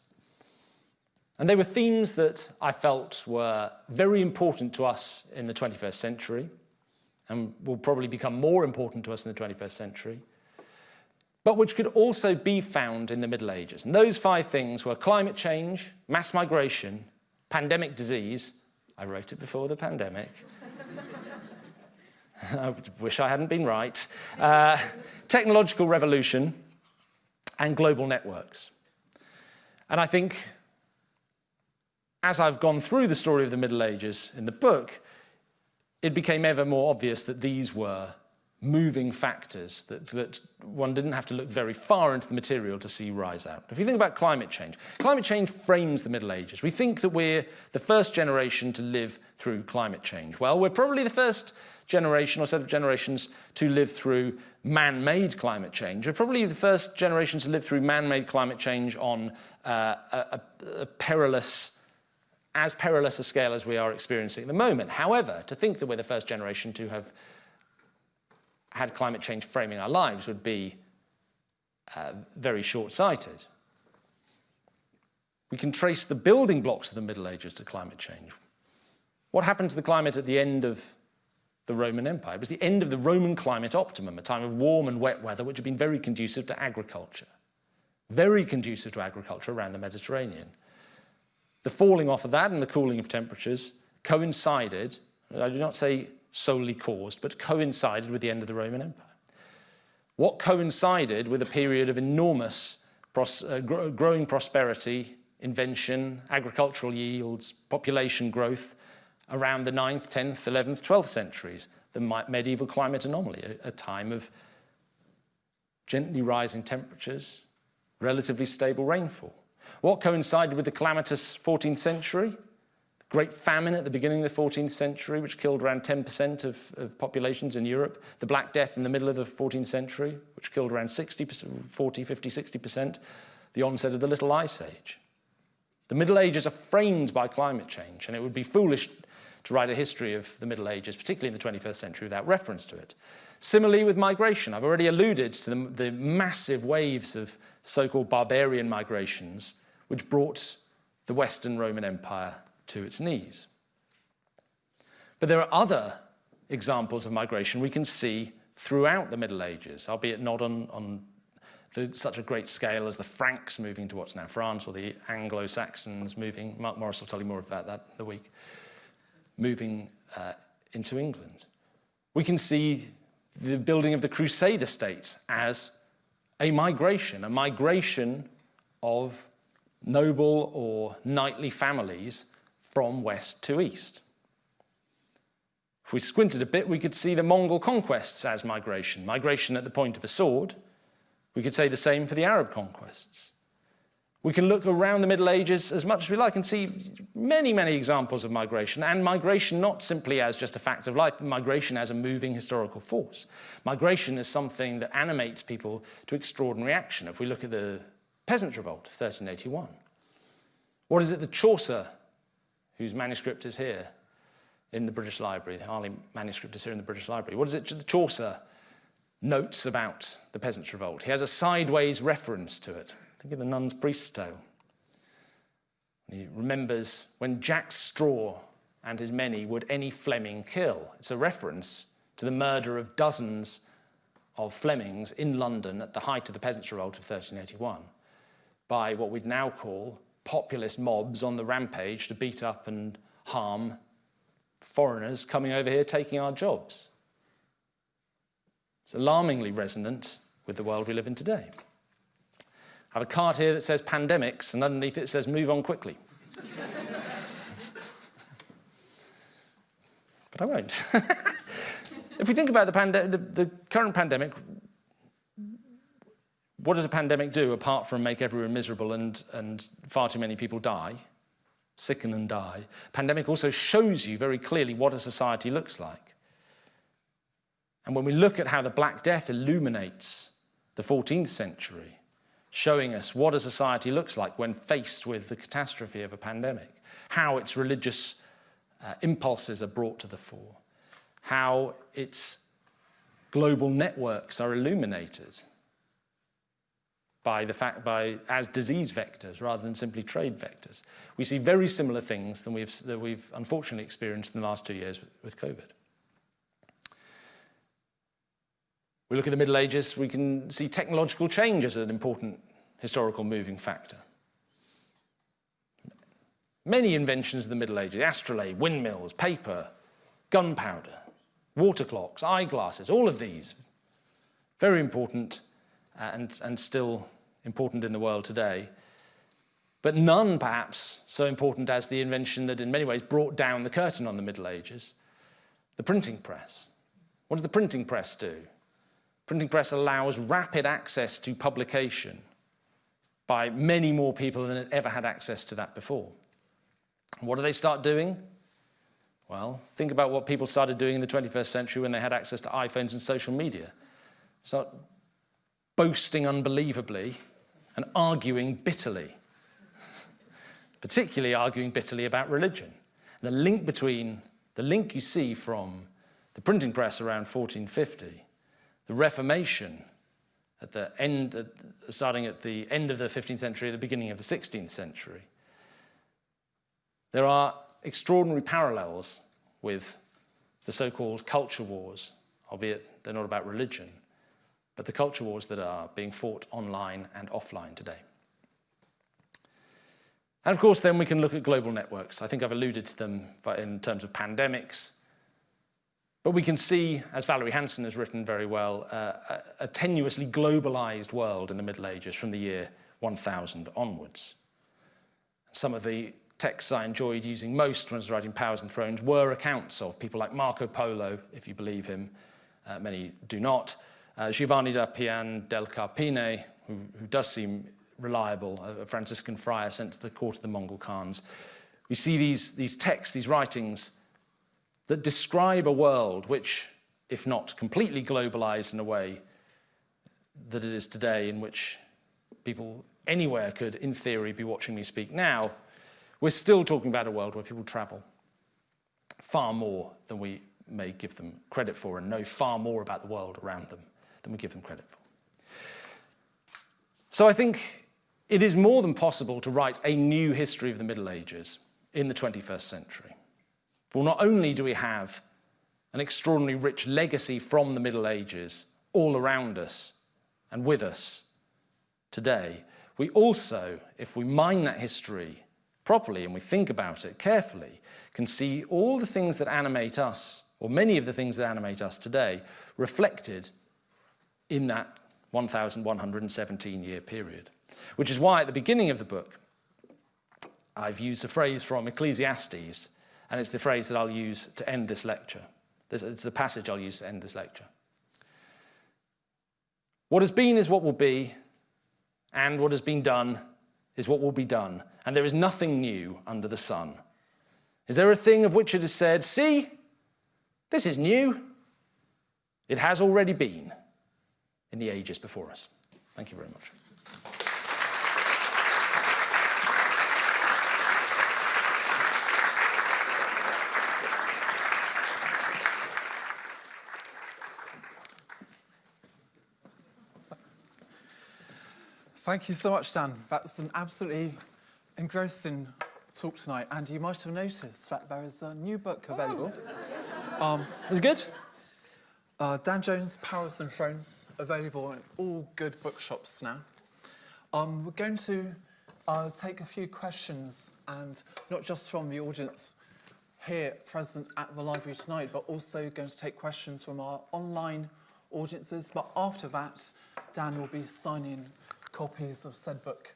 And they were themes that I felt were very important to us in the 21st century and will probably become more important to us in the 21st century but which could also be found in the Middle Ages. And those five things were climate change, mass migration, pandemic disease, I wrote it before the pandemic, [LAUGHS] I wish I hadn't been right, uh, technological revolution, and global networks. And I think as I've gone through the story of the Middle Ages in the book, it became ever more obvious that these were moving factors that, that one didn't have to look very far into the material to see rise out. If you think about climate change, climate change frames the Middle Ages. We think that we're the first generation to live through climate change. Well, we're probably the first generation or set of generations to live through man-made climate change. We're probably the first generation to live through man-made climate change on uh, a, a perilous as perilous a scale as we are experiencing at the moment. However, to think that we're the first generation to have had climate change framing our lives would be uh, very short-sighted. We can trace the building blocks of the Middle Ages to climate change. What happened to the climate at the end of the Roman Empire? It was the end of the Roman climate optimum, a time of warm and wet weather, which had been very conducive to agriculture. Very conducive to agriculture around the Mediterranean. The falling off of that and the cooling of temperatures coincided, I do not say solely caused, but coincided with the end of the Roman Empire. What coincided with a period of enormous pros uh, gr growing prosperity, invention, agricultural yields, population growth around the 9th, 10th, 11th, 12th centuries, the medieval climate anomaly, a, a time of gently rising temperatures, relatively stable rainfall. What coincided with the calamitous 14th century? Great famine at the beginning of the 14th century, which killed around 10% of, of, populations in Europe. The Black Death in the middle of the 14th century, which killed around 60, 40, 50, 60%. The onset of the Little Ice Age. The Middle Ages are framed by climate change, and it would be foolish to write a history of the Middle Ages, particularly in the 21st century, without reference to it. Similarly with migration, I've already alluded to the, the massive waves of so-called barbarian migrations which brought the Western Roman Empire to its knees. But there are other examples of migration we can see throughout the Middle Ages, albeit not on, on the, such a great scale as the Franks moving to what's now France or the Anglo-Saxons moving, Marc Morris will tell you more about that in the week, moving uh, into England. We can see the building of the Crusader states as a migration, a migration of noble or knightly families from west to east. If we squinted a bit, we could see the Mongol conquests as migration, migration at the point of a sword. We could say the same for the Arab conquests. We can look around the Middle Ages as much as we like and see many, many examples of migration, and migration not simply as just a fact of life, but migration as a moving historical force. Migration is something that animates people to extraordinary action. If we look at the Peasants' Revolt of 1381, what is it that Chaucer, whose manuscript is here in the British Library, the Harley manuscript is here in the British Library, what is it that Chaucer notes about the Peasants' Revolt? He has a sideways reference to it. Think of the Nun's Priest's Tale. He remembers when Jack Straw and his many would any Fleming kill. It's a reference to the murder of dozens of Flemings in London at the height of the Peasants' Revolt of 1381 by what we'd now call populist mobs on the rampage to beat up and harm foreigners coming over here taking our jobs. It's alarmingly resonant with the world we live in today. I have a card here that says pandemics, and underneath it says move on quickly. [LAUGHS] but I won't. [LAUGHS] if we think about the, the, the current pandemic, what does a pandemic do apart from make everyone miserable and, and far too many people die, sicken and die? Pandemic also shows you very clearly what a society looks like. And when we look at how the Black Death illuminates the 14th century, showing us what a society looks like when faced with the catastrophe of a pandemic, how its religious uh, impulses are brought to the fore, how its global networks are illuminated by the fact by as disease vectors rather than simply trade vectors. We see very similar things than we've, that we've unfortunately experienced in the last two years with, with COVID. We look at the Middle Ages, we can see technological change as an important historical moving factor. Many inventions of the Middle Ages, astrolabe, windmills, paper, gunpowder, water clocks, eyeglasses, all of these, very important and, and still important in the world today. But none perhaps so important as the invention that in many ways brought down the curtain on the Middle Ages, the printing press. What does the printing press do? Printing press allows rapid access to publication by many more people than had ever had access to that before. What do they start doing? Well, think about what people started doing in the 21st century when they had access to iPhones and social media. Start boasting unbelievably and arguing bitterly, [LAUGHS] particularly arguing bitterly about religion. And the link between, the link you see from the printing press around 1450 the Reformation at the end, starting at the end of the 15th century, the beginning of the 16th century. There are extraordinary parallels with the so-called culture wars, albeit they're not about religion, but the culture wars that are being fought online and offline today. And of course, then we can look at global networks. I think I've alluded to them in terms of pandemics, but we can see, as Valerie Hansen has written very well, uh, a, tenuously globalized world in the Middle Ages from the year 1000 onwards. Some of the texts I enjoyed using most when I was writing Powers and Thrones were accounts of people like Marco Polo, if you believe him, uh, many do not, uh, Giovanni da Pian del Carpine, who, who does seem reliable, a, Franciscan friar sent to the court of the Mongol Khans. We see these, these texts, these writings, that describe a world which, if not completely globalized in a way that it is today, in which people anywhere could, in theory, be watching me speak now, we're still talking about a world where people travel far more than we may give them credit for and know far more about the world around them than we give them credit for. So I think it is more than possible to write a new history of the Middle Ages in the 21st century. For not only do we have an extraordinarily rich legacy from the Middle Ages all around us and with us today, we also, if we mine that history properly and we think about it carefully, can see all the things that animate us, or many of the things that animate us today, reflected in that 1,117 year period. Which is why at the beginning of the book, I've used a phrase from Ecclesiastes and it's the phrase that I'll use to end this lecture. It's the passage I'll use to end this lecture. What has been is what will be, and what has been done is is what will be done, and there is nothing new under the sun. Is there a thing of which it is said, See, this is new? It has already been in the ages before us. Thank you very much. Thank you so much, Dan. That was an absolutely engrossing talk tonight. And you might have noticed that there is a new book available. Oh. Um, is it good? Uh, Dan Jones' Powers and Thrones, available in all good bookshops now. Um, we're going to uh, take a few questions, and not just from the audience here present at the library tonight, but also going to take questions from our online audiences. But after that, Dan will be signing copies of said book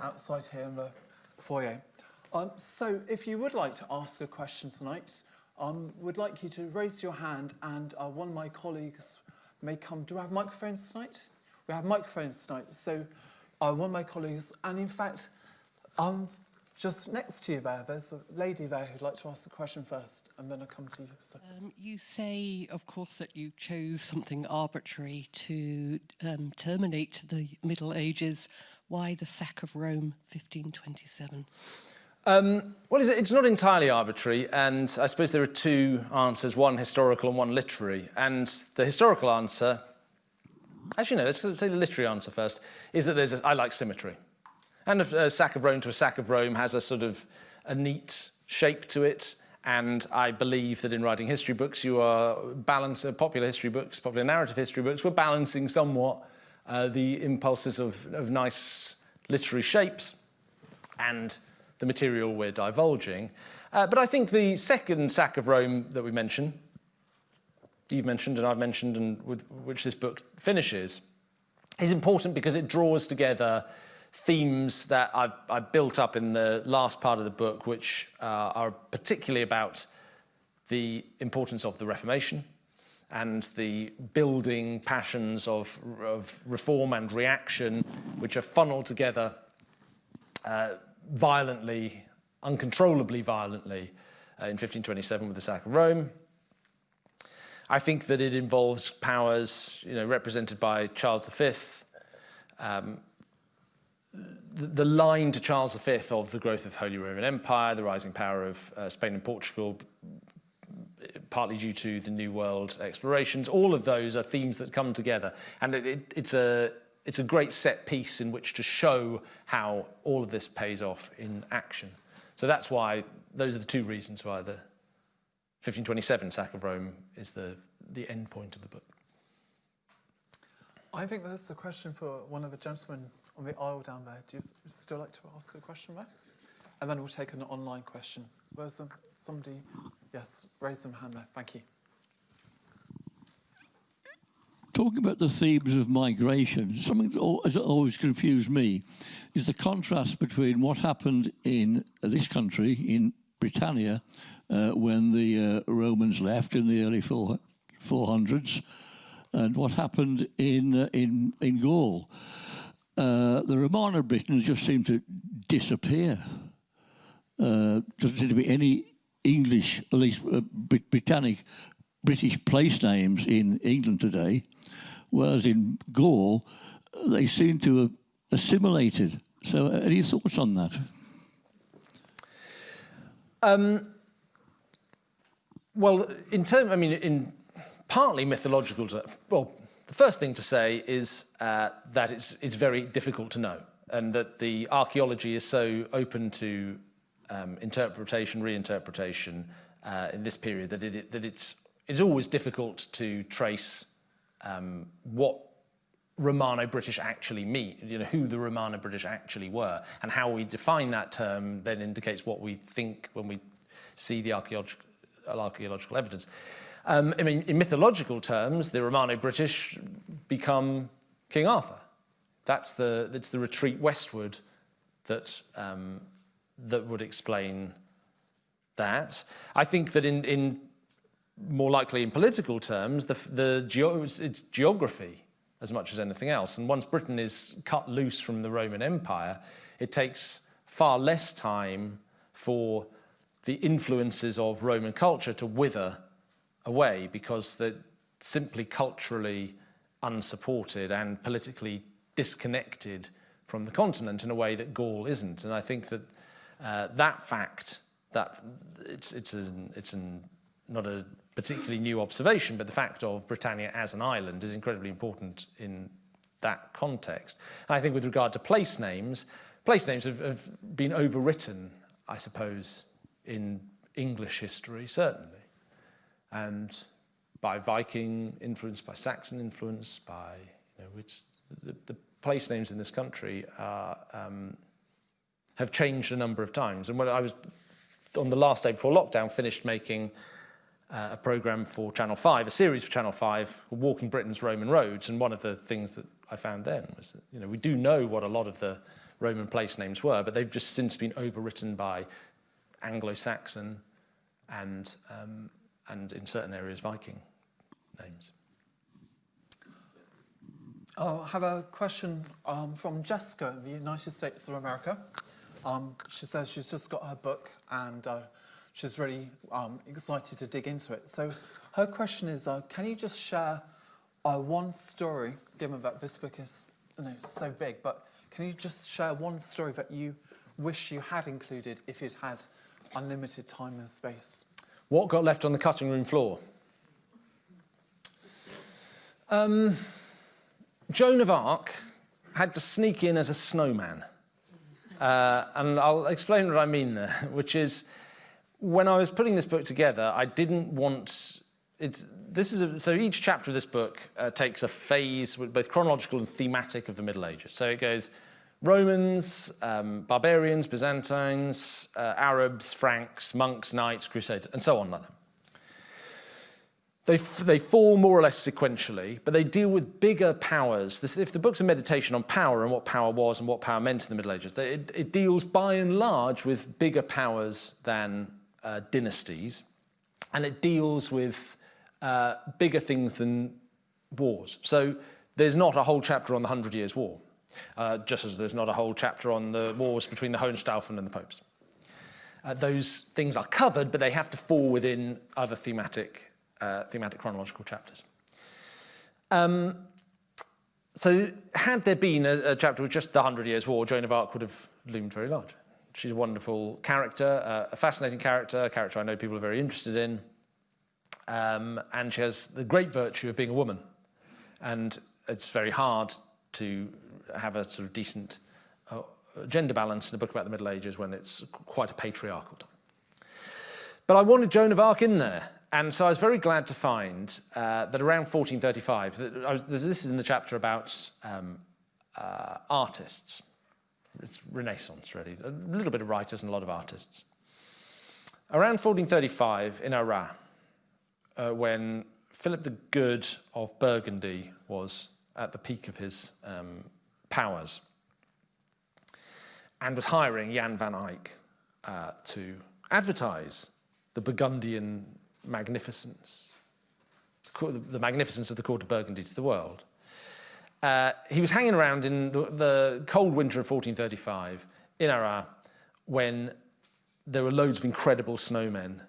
outside here in the foyer. Um, so if you would like to ask a question tonight, um, would like you to raise your hand and uh, one of my colleagues may come. Do we have microphones tonight? We have microphones tonight. So uh, one of my colleagues, and in fact, um, just next to you there, there's a lady there who'd like to ask a question first, and then I'll come to you. So, Um, you say, of course, that you chose something arbitrary to um, terminate the Middle Ages. Why the sack of Rome, 1527? Um, well, it's, not entirely arbitrary, and I suppose there are two answers, one historical and one literary. And the historical answer, actually no, let's say the literary answer first, is that there's a, I like symmetry. And a, a sack of Rome to a sack of Rome has a sort of a neat shape to it, and I believe that in writing history books, you are balancing popular history books, popular narrative history books, we're balancing somewhat uh, the impulses of, of nice literary shapes and the material we're divulging. Uh, but I think the second sack of Rome that we mentioned, you've mentioned and I've mentioned, and with which this book finishes, is important because it draws together themes that I've, I've built up in the last part of the book, which uh, are particularly about the importance of the Reformation and the building passions of, of reform and reaction, which are funneled together uh, violently, uncontrollably violently, uh, in 1527 with the sack of Rome. I think that it involves powers, you know, represented by Charles V. Um, the, the line to Charles V of the growth of Holy Roman Empire, the rising power of uh, Spain and Portugal, partly due to the New World explorations. All of those are themes that come together, and it, it, it's a it's a great set piece in which to show how all of this pays off in action. So that's why those are the two reasons why the 1527 sack of Rome is the the end point of the book. I think that's a question for one of the gentlemen on the aisle down there. Do you still like to ask a question there? And then we'll take an online question. Where's some, somebody? Yes, raise some hand there. Thank you. Talking about the themes of migration, something that has always confused me is the contrast between what happened in this country, in Britannia, uh, when the uh, Romans left in the early four, 400s, and what happened in, uh, in, in Gaul. Uh, the Romano Britons just seem to disappear. Uh, doesn't seem to be any English, at least uh, Brit- Britannic, British place names in England today, whereas in Gaul, they seem to have assimilated. So, uh, any thoughts on that? Well, in terms, I mean, in partly mythological. ter- Well, the first thing to say is uh, that it's it's very difficult to know, and that the archaeology is so open to um, interpretation, reinterpretation uh, in this period that it that it's it's always difficult to trace um, what Romano-British actually mean, you know, who the Romano-British actually were, and how we define that term then indicates what we think when we see the archaeological, archaeological evidence. Um, I mean, in mythological terms, the Romano-British become King Arthur. That's the, that's the retreat westward that, um, that would explain that. I think that in, in more likely in political terms, the, the geo, it's, geography as much as anything else. And once Britain is cut loose from the Roman Empire, it takes far less time for the influences of Roman culture to wither away because they're simply culturally unsupported and politically disconnected from the continent in a way that Gaul isn't. And I think that uh, that fact, that it's, it's, an, it's an, not a particularly new observation, but the fact of Britannia as an island is incredibly important in that context. And I think with regard to place names, place names have, have been overwritten, I suppose, in English history, certainly. And by Viking influence, by Saxon influence, by, you know, which the, the place names in this country are, um, have changed a number of times. And when I was, on the last day before lockdown, finished making uh, a program for Channel 5, a series for Channel 5, Walking Britain's Roman Roads, and one of the things that I found then was that, you know, we do know what a lot of the Roman place names were, but they've just since been overwritten by Anglo-Saxon and, um, and in certain areas Viking names. Oh, I have a question um, from Jessica in the United States of America. Um, she says she's just got her book and uh, she's really um, excited to dig into it. So her question is, uh, can you just share uh, one story, given that this book is you know, so big, but can you just share one story that you wish you had included if you'd had unlimited time and space? What got left on the cutting room floor? Um, Joan of Arc had to sneak in as a snowman. Uh, and I'll explain what I mean there, [LAUGHS] which is when I was putting this book together, I didn't want it's this is a, so each chapter of this book uh, takes a phase both chronological and thematic of the Middle Ages. So it goes Romans, um, barbarians, Byzantines, uh, Arabs, Franks, monks, knights, crusaders, and so on like that. They, they fall more or less sequentially, but they deal with bigger powers. This, if the book's a meditation on power and what power was and what power meant in the Middle Ages, they, it, it, deals by and large with bigger powers than uh, dynasties, and it deals with uh, bigger things than wars. So there's not a whole chapter on the Hundred Years' War, uh, just as there's not a whole chapter on the wars between the Hohenstaufen and the popes. Uh, those things are covered, but they have to fall within other thematic uh, thematic chronological chapters. Um, so had there been a, a, chapter with just the Hundred Years' War, Joan of Arc would have loomed very large. She's a wonderful character, uh, a fascinating character, a character I know people are very interested in. Um, and she has the great virtue of being a woman. And it's very hard to have a sort of decent uh, gender balance in a book about the Middle Ages when it's quite a patriarchal time. But I wanted Joan of Arc in there and so I was very glad to find uh, that around 1435, that was, this is in the chapter about um, uh, artists. It's Renaissance, really. A little bit of writers and a lot of artists. Around 1435 in Arras, uh, when Philip the Good of Burgundy was at the peak of his um, powers and was hiring Jan van Eyck uh, to advertise the Burgundian magnificence, the magnificence of the court of Burgundy to the world. Uh, he was hanging around in the, the cold winter of 1435 in Arras when there were loads of incredible snowmen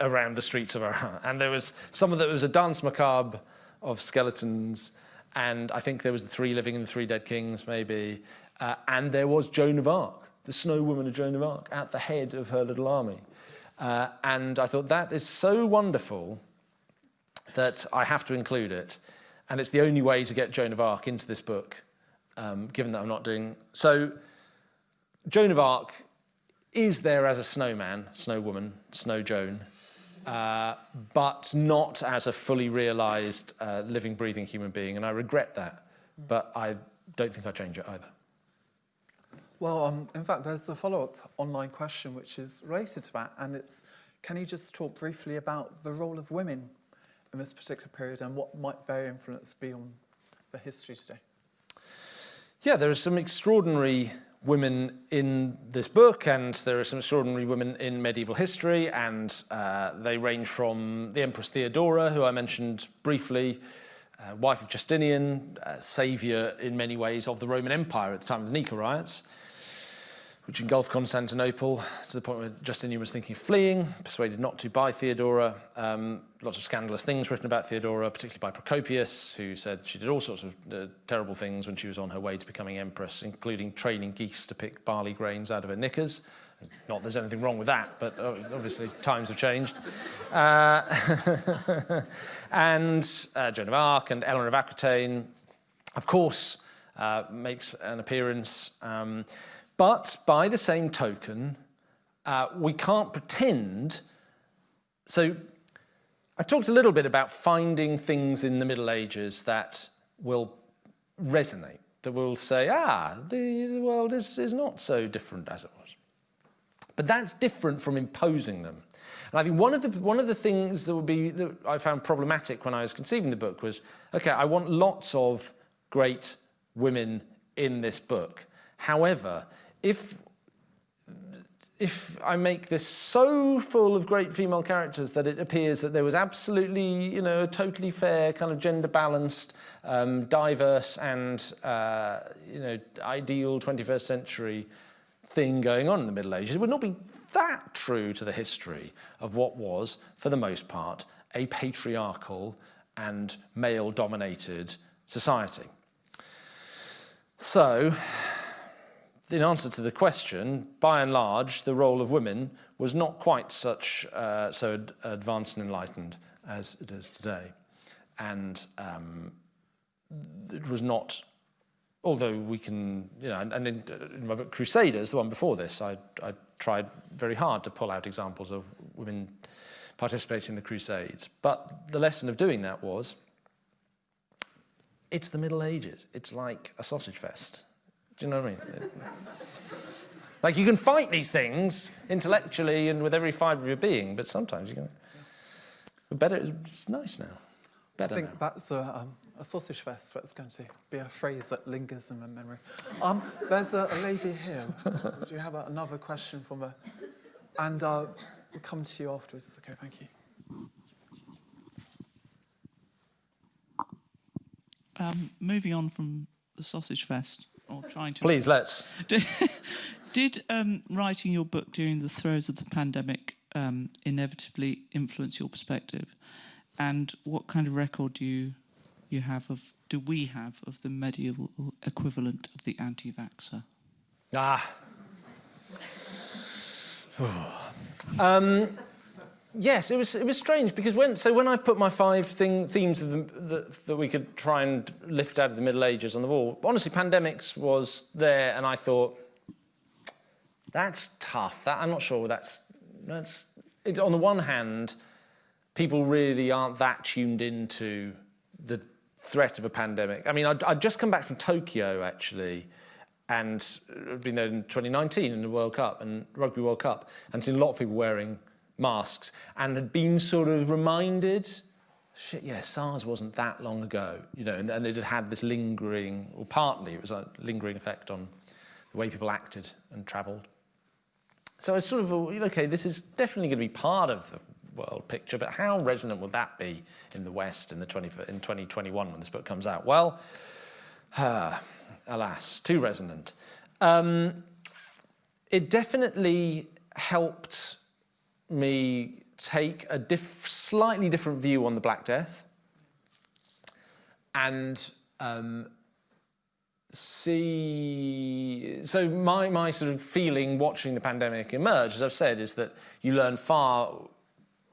around the streets of Arras. And there was some of that was a danse macabre of skeletons. And I think there was the three living and the three dead kings, maybe. Uh, and there was Joan of Arc, the snow woman of Joan of Arc, at the head of her little army. Uh, and I thought that is so wonderful that I have to include it. And it's the only way to get Joan of Arc into this book, um, given that I'm not doing... So Joan of Arc is there as a snowman, snow woman, snow Joan, uh, but not as a fully realised uh, living, breathing human being. And I regret that, but I don't think I'll change it either. Well, um, in fact, there's a follow-up online question which is related to that, and it's, can you just talk briefly about the role of women in this particular period and what might their influence be on the history today? Yeah, there are some extraordinary women in this book and there are some extraordinary women in medieval history and uh, they range from the Empress Theodora, who I mentioned briefly, uh, wife of Justinian, uh, saviour in many ways of the Roman Empire at the time of the Nika riots, which engulfed Constantinople to the point where Justinian was thinking of fleeing, persuaded not to by Theodora. Um, lots of scandalous things written about Theodora, particularly by Procopius, who said she did all sorts of uh, terrible things when she was on her way to becoming empress, including training geese to pick barley grains out of her knickers. Not there's anything wrong with that, but uh, obviously times have changed. Uh, [LAUGHS] and uh, Joan of Arc and Eleanor of Aquitaine, of course, uh, makes an appearance. Um, but by the same token, uh, we can't pretend. So I talked a little bit about finding things in the Middle Ages that will resonate, that will say, ah, the, the world is, is not so different as it was. But that's different from imposing them. And I think one of the, one of the things that would be, that I found problematic when I was conceiving the book was, okay, I want lots of great women in this book. However, if if I make this so full of great female characters that it appears that there was absolutely, you know, a totally fair, kind of gender balanced, um, diverse and, uh, you know, ideal 21st century thing going on in the Middle Ages, it would not be that true to the history of what was, for the most part, a patriarchal and male-dominated society. So, in answer to the question, by and large, the role of women was not quite such uh, so ad advanced and enlightened as it is today. And um, it was not, although we can, you know, and, and in, in, my book Crusaders, the one before this, I, I tried very hard to pull out examples of women participating in the Crusades. But the lesson of doing that was, it's the Middle Ages. It's like a sausage fest. Do you know what I mean? like you can fight these things intellectually and with every fibre of your being, but sometimes you can. But better, it's nice now. Better I think now. that's a, um, a sausage fest. That's going to be a phrase that lingers in my memory. Um, there's a, a lady here. Do you have a, another question from her? And uh, we'll come to you afterwards. Okay, thank you. Um, moving on from the sausage fest, or trying to. Please, let's. Did, [LAUGHS] did um, writing your book during the throes of the pandemic um, inevitably influence your perspective? And what kind of record do you you have of do we have of the medieval equivalent of the anti-vaxxer? Ah. [SIGHS] um, yes, it was it was strange because when so when I put my five thing, themes of the, the, that we could try and lift out of the Middle Ages on the wall, honestly, pandemics was there, and I thought that's tough. That I'm not sure that's that's it, on the one hand, people really aren't that tuned into the threat of a pandemic. I mean, I'd, I'd just come back from Tokyo actually and I'd been there in 2019 in the World Cup and Rugby World Cup and seen a lot of people wearing masks and had been sort of reminded, shit, yeah, SARS wasn't that long ago, you know, and, and it had had this lingering, or partly it was a lingering effect on the way people acted and travelled. So I sort of, okay, this is definitely going to be part of the world picture, but how resonant would that be in the West in, the 20, in 2021 when this book comes out? Well, uh, [SIGHS] alas, too resonant. Um, it definitely helped me take a diff slightly different view on the Black Death and um, see, so my, my sort of feeling watching the pandemic emerge, as I've said, is that you learn far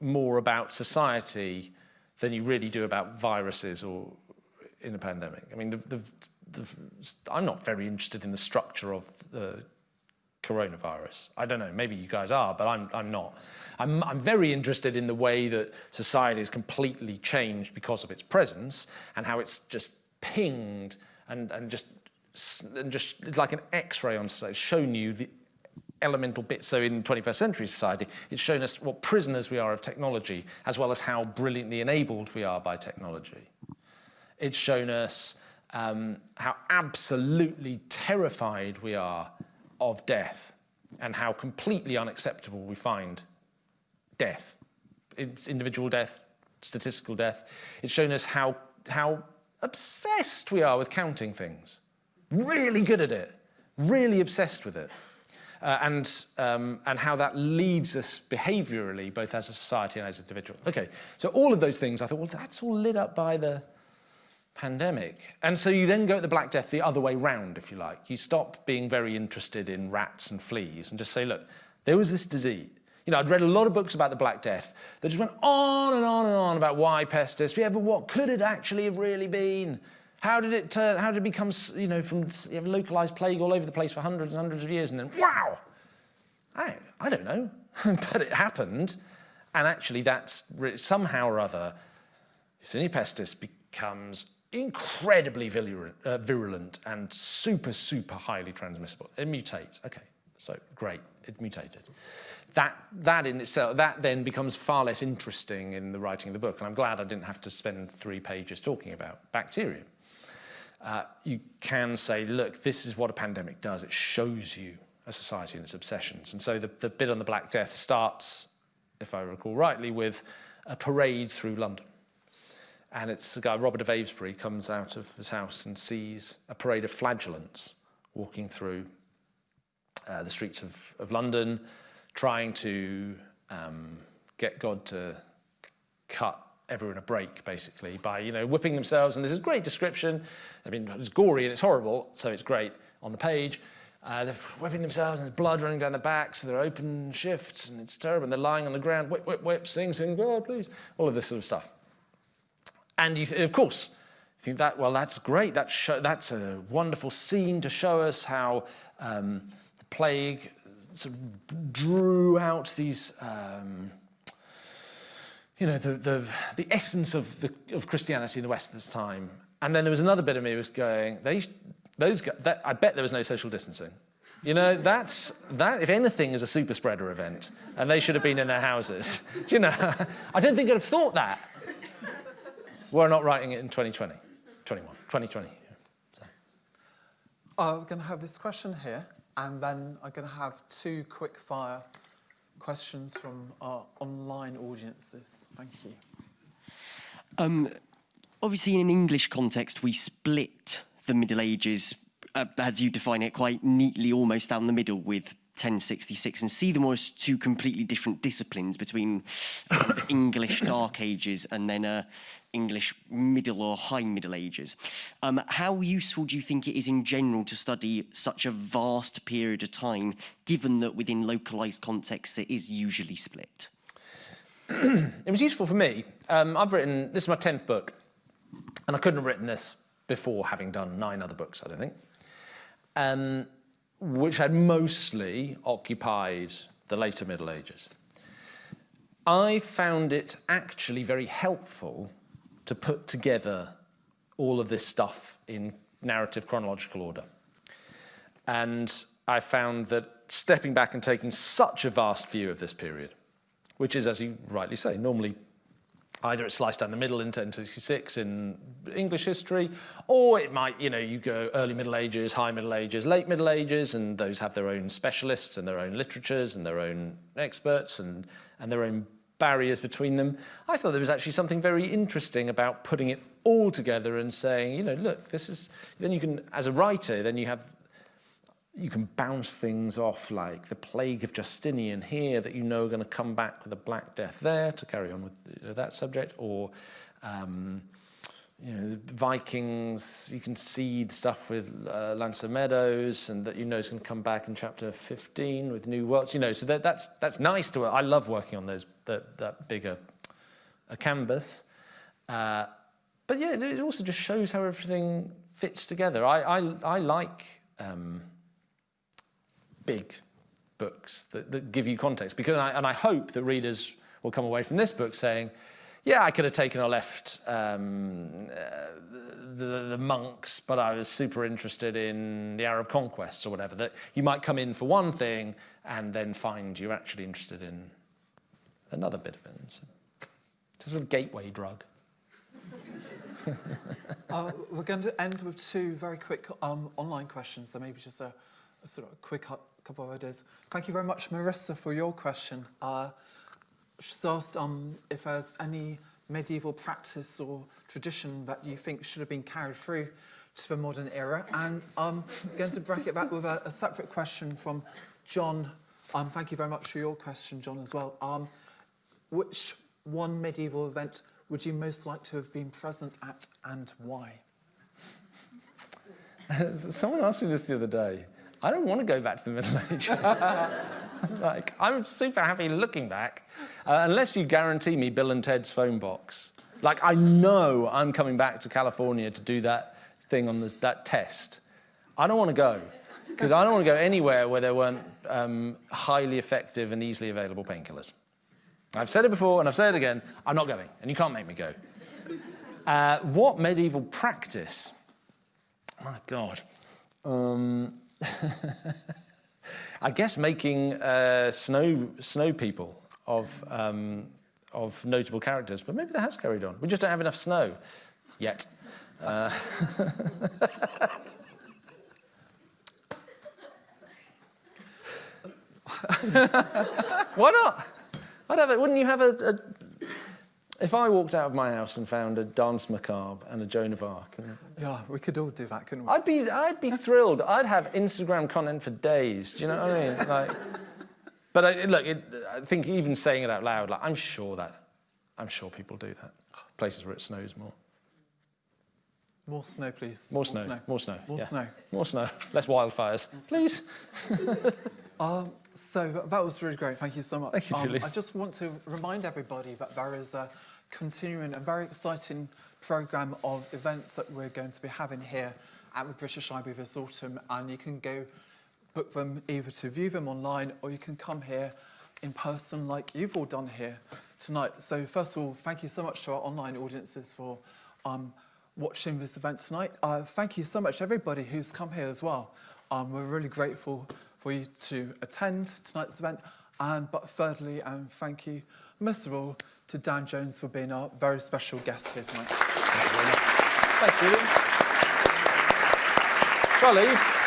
more about society than you really do about viruses or in a pandemic. I mean, the, the, the, I'm not very interested in the structure of the coronavirus. I don't know, maybe you guys are, but I'm, I'm not. I'm, I'm very interested in the way that society has completely changed because of its presence and how it's just pinged and, and just and just like an x-ray on society, shown you the elemental bits. So in 21st century society, it's shown us what prisoners we are of technology, as well as how brilliantly enabled we are by technology. It's shown us um, how absolutely terrified we are of death and how completely unacceptable we find death. It's individual death, statistical death. It's shown us how, how obsessed we are with counting things. Really good at it. Really obsessed with it. uh, and, um, and how that leads us behaviourally, both as a society and as an individual. Okay, so all of those things, I thought, well, that's all lit up by the pandemic. And so you then go at the Black Death the other way round, if you like. You stop being very interested in rats and fleas and just say, look, there was this disease. You know, I'd read a lot of books about the Black Death that just went on and on and on about Y. pestis. Yeah, but what could it actually have really been? How did it turn, how did it become, you know, from you have localized plague all over the place for hundreds and hundreds of years and then, wow, I, I don't know, [LAUGHS] but it happened. And actually that's somehow or other, Yersinia pestis becomes incredibly uh, virulent and super, super highly transmissible. It mutates, okay, so great, it mutated that, that in itself, that then becomes far less interesting in the writing of the book. And I'm glad I didn't have to spend three pages talking about bacteria. Uh, you can say, look, this is what a pandemic does. It shows you a society and its obsessions. And so the, the bit on the Black Death starts, if I recall rightly, with a parade through London. And it's a guy, Robert of Avesbury, comes out of his house and sees a parade of flagellants walking through uh, the streets of, of London, trying to um, get God to cut everyone a break, basically, by, you know, whipping themselves. And this is a great description. I mean, it's gory and it's horrible, so it's great on the page. Uh, they're whipping themselves and there's blood running down their backs, so they're open shifts and it's terrible. And they're lying on the ground, whip, whip, whip, sing, sing, God, please. All of this sort of stuff. And you, of course, you think that, well, that's great. That's, that's a wonderful scene to show us how um, the plague sort of drew out these, um, you know, the, the, the essence of, the, of Christianity in the West at this time. And then there was another bit of me was going, they, those that, I bet there was no social distancing. You know, that's, that, if anything, is a super spreader event, and they should have been in their houses. [LAUGHS] You know, [LAUGHS] I don't think I'd have thought that. We're not writing it in 2020, 21, 2020. So. Uh, we're going to have this question here. And then I'm going to have two quick fire questions from our online audiences. Thank you. Um, obviously, in an English context, we split the Middle Ages, uh, as you define it, quite neatly almost down the middle with 1066 and see them as two completely different disciplines between the English Dark Ages and then uh, English Middle or High Middle Ages. Um, how useful do you think it is in general to study such a vast period of time, given that within localised contexts it is usually split? [CLEARS THROAT] it was useful for me. Um, I've written, this is my 10th book, and I couldn't have written this before having done nine other books, I don't think, um, which had mostly occupied the later Middle Ages. I found it actually very helpful to put together all of this stuff in narrative chronological order. And I found that stepping back and taking such a vast view of this period, which is, as you rightly say, normally either it's sliced down the middle in 1066 in English history, or it might, you know, you go early Middle Ages, high Middle Ages, late Middle Ages, and those have their own specialists and their own literatures and their own experts and, and their own barriers between them. I thought there was actually something very interesting about putting it all together and saying, you know, look, this is, then you can, as a writer, then you have, you can bounce things off like the plague of Justinian here that you know are going to come back with a Black Death there to carry on with that subject, or um, you know, Vikings, you can seed stuff with uh, L'Anse aux Meadows and that you know is going to come back in chapter 15 with New Worlds, you know, so that, that's, that's nice to, I love working on those, that, that bigger a canvas. Uh, but yeah, it also just shows how everything fits together. I, I, I like um, big books that, that give you context because I, and I hope that readers will come away from this book saying, yeah, I could have taken or left um, uh, the, the monks, but I was super interested in the Arab conquests or whatever, that you might come in for one thing and then find you're actually interested in another bit of it. So it's a sort of gateway drug. [LAUGHS] uh, we're going to end with two very quick um, online questions, so maybe just a, a sort of quick couple of ideas. Thank you very much, Marissa, for your question. Uh, asked um, if there's any medieval practice or tradition that you think should have been carried through to the modern era. And I'm going to bracket that with a, a separate question from John, um, thank you very much for your question, John, as well. Um, which one medieval event would you most like to have been present at and why? [LAUGHS] Someone asked me this the other day. I don't want to go back to the Middle [LAUGHS] Ages. like, I'm super happy looking back, uh, unless you guarantee me Bill and Ted's phone box. Like, I know I'm coming back to California to do that thing on the, that test. I don't want to go, because I don't want to go anywhere where there weren't um, highly effective and easily available painkillers. I've said it before and I've said it again, I'm not going, and you can't make me go. Uh, what medieval practice? My God. Um, [LAUGHS] I guess making uh, snow snow people of um, of notable characters, but maybe that has carried on. We just don't have enough snow yet. Uh, [LAUGHS] Why not? I'd have it. Wouldn't you have a, a? If I walked out of my house and found a danse macabre and a Joan of Arc, and Yeah, we could all do that, couldn't we? I'd be, I'd be thrilled. I'd have Instagram content for days. Do you know what I mean? Like, but I, look, it, I think even saying it out loud, like, I'm sure that, I'm sure people do that. Places where it snows more. More snow, please. More snow. More snow. More yeah. snow. More snow. Less wildfires, please. [LAUGHS] So that was really great. Thank you so much. Thank you, um, Julie. I just want to remind everybody that there is a continuing a very exciting programme of events that we're going to be having here at the British Library this autumn, and you can go book them either to view them online or you can come here in person like you've all done here tonight. So first of all, thank you so much to our online audiences for um, watching this event tonight. Uh, thank you so much everybody who's come here as well. Um, we're really grateful for you to attend tonight's event. And but thirdly, and thank you most of all to Dan Jones for being our very special guest here tonight. Thanks, Julian. Shall I leave?